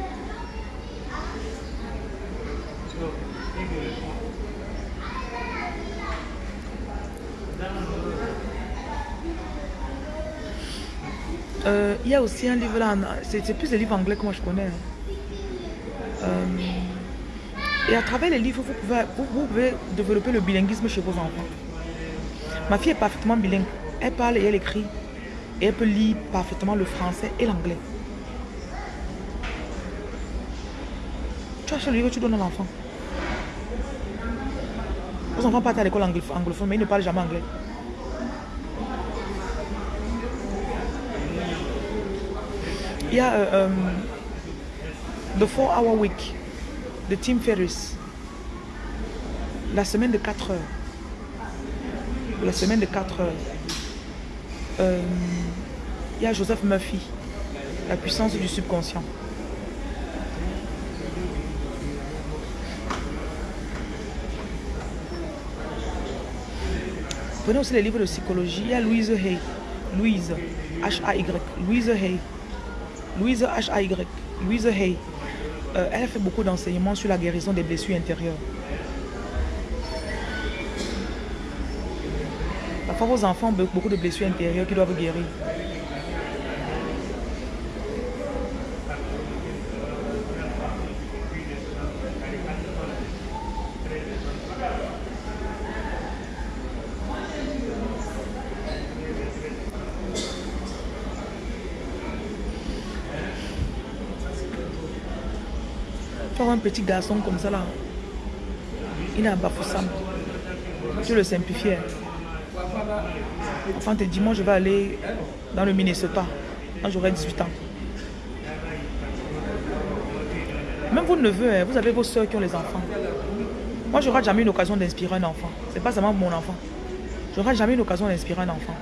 Euh, il y a aussi un livre là, c'est plus des livres anglais que moi je connais. Hein. Euh, et à travers les livres, vous pouvez, vous pouvez développer le bilinguisme chez vos enfants. Ma fille est parfaitement bilingue. Elle parle et elle écrit et elle peut lire parfaitement le français et l'anglais. Tu achètes le livre, tu donnes à l'enfant. Vos enfants partent à l'école anglophone, mais ils ne parlent jamais anglais. Il y a euh, um, The 4 Hour Week de Tim Ferriss. La semaine de 4 heures. La semaine de 4 heures. Il y a Joseph Murphy, la puissance du subconscient. Prenez aussi les livres de psychologie. Il y a Louise Hay. Louise, H-A-Y. Louise Hay. Louise H-A-Y. Louise Hay. Euh, elle fait beaucoup d'enseignements sur la guérison des blessures intérieures. Parfois, vos enfants ont beaucoup de blessures intérieures qui doivent guérir. un petit garçon comme ça là, il est un Bafoussam. Tu le simplifies. Enfin, te dit, moi je vais aller dans le Minnesota quand j'aurai 18 ans. Même vos neveux, hein, vous avez vos soeurs qui ont les enfants. Moi, je n'aurai jamais une occasion d'inspirer un enfant. C'est pas seulement mon enfant. Je n'aurai jamais une occasion d'inspirer un enfant.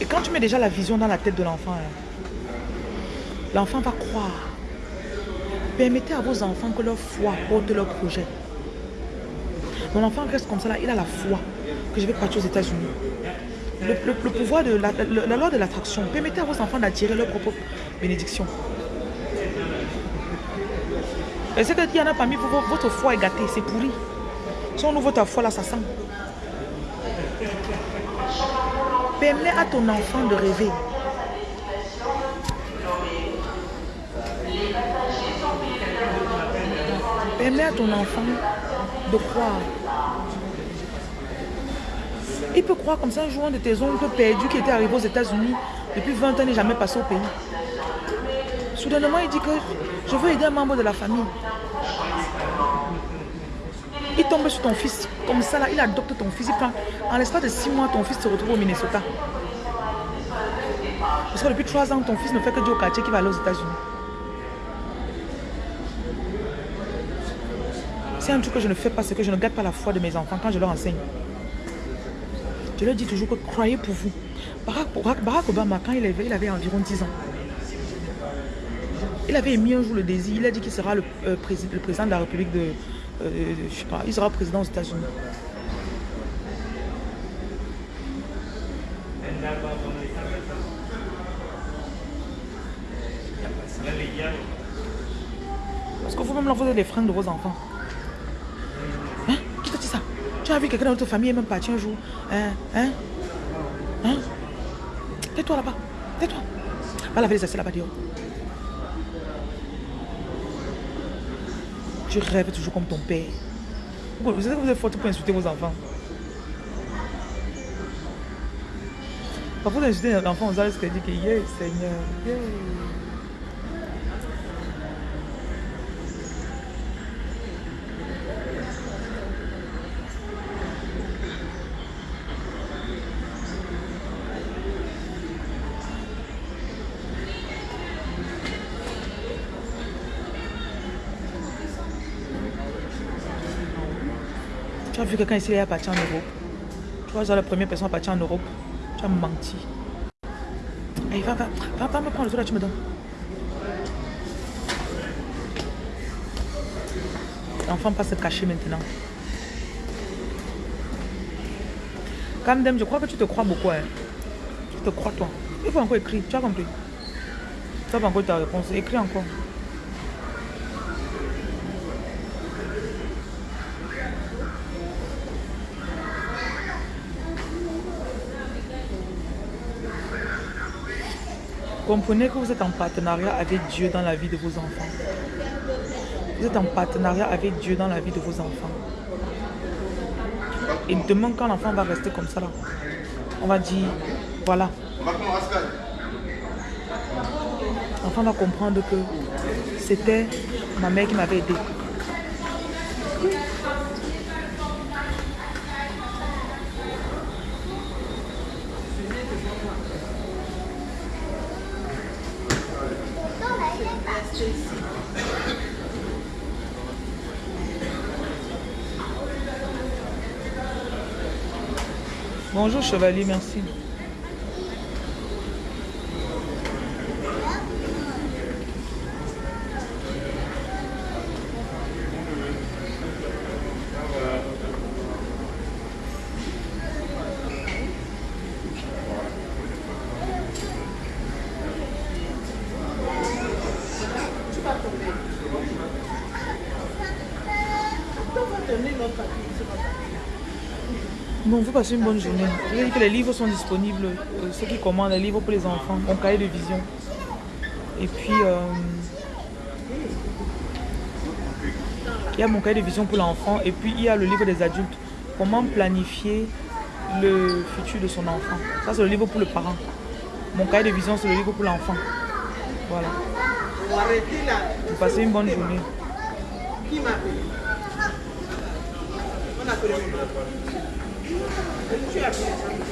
Et quand tu mets déjà la vision dans la tête de l'enfant, hein, l'enfant va croire. Permettez à vos enfants que leur foi porte leur projet. Mon enfant reste comme ça, là, il a la foi que je vais partir aux États-Unis. Le, pouvoir de la, loi de l'attraction. Permettez à vos enfants d'attirer leur propre bénédiction. Et c'est qu'il y en a parmi vous, votre foi est gâtée, c'est pourri. Si on ouvre ta foi là, ça sent. Permets à ton enfant de rêver. Permets à ton enfant de croire. Il peut croire comme ça un jour de tes oncles perdus qui était arrivé aux États-Unis depuis 20 ans n'est jamais passé au pays. Soudainement, il dit que je veux aider un membre de la famille. Il tombe sur ton fils. Comme ça, là, il adopte ton fils. Il prend, en l'espace de 6 mois, ton fils se retrouve au Minnesota. Parce que depuis 3 ans, ton fils ne fait que dire au quartier qu'il va aller aux États-Unis. C'est un truc que je ne fais pas, c'est que je ne garde pas la foi de mes enfants quand je leur enseigne. Je leur dis toujours que croyez pour vous. Barack, Obama, quand il avait, il avait environ 10 ans, il avait émis un jour le désir. Il a dit qu'il sera le, euh, président, le, président de la République de... Euh, je sais pas, il sera président aux États-Unis. Parce que vous-même, vous avez les freins de vos enfants? Tu as vu quelqu'un dans notre famille est même parti un jour. Hein? Hein? Hein? Tais-toi là-bas. Tais-toi. Va laver les assiettes là-bas dehors. Tu rêves toujours comme ton père. Vous savez que vous êtes forte pour insulter vos enfants? Parfois, vous insultez l'enfant, vous allez se dire que, yeah, Seigneur. Vu quelqu'un ici, il est parti en Europe. Tu vois, la première personne à partir en Europe. Tu as menti. Allez, va, va, va, va me prendre le truc là, tu me donnes. L'enfant passe se cacher maintenant. Camdem, je crois que tu te crois beaucoup. Hein. Tu te crois toi. Il faut encore écrire. Tu as compris. Tu as encore ta réponse. Écris encore. Comprenez que vous êtes en partenariat avec Dieu dans la vie de vos enfants. Vous êtes en partenariat avec Dieu dans la vie de vos enfants. Et demain, quand l'enfant va rester comme ça, là, on va dire, voilà. L'enfant va comprendre que c'était ma mère qui m'avait aidé. Bonjour chevalier, merci. Une bonne journée. Les livres sont disponibles. Euh, ceux qui commandent les livres pour les enfants, mon cahier de vision. Et puis, euh, il y a mon cahier de vision pour l'enfant. Et puis, il y a le livre des adultes. Comment planifier le futur de son enfant? Ça, c'est le livre pour le parent. Mon cahier de vision, c'est le livre pour l'enfant. Voilà. Vous passez une bonne journée. Good job,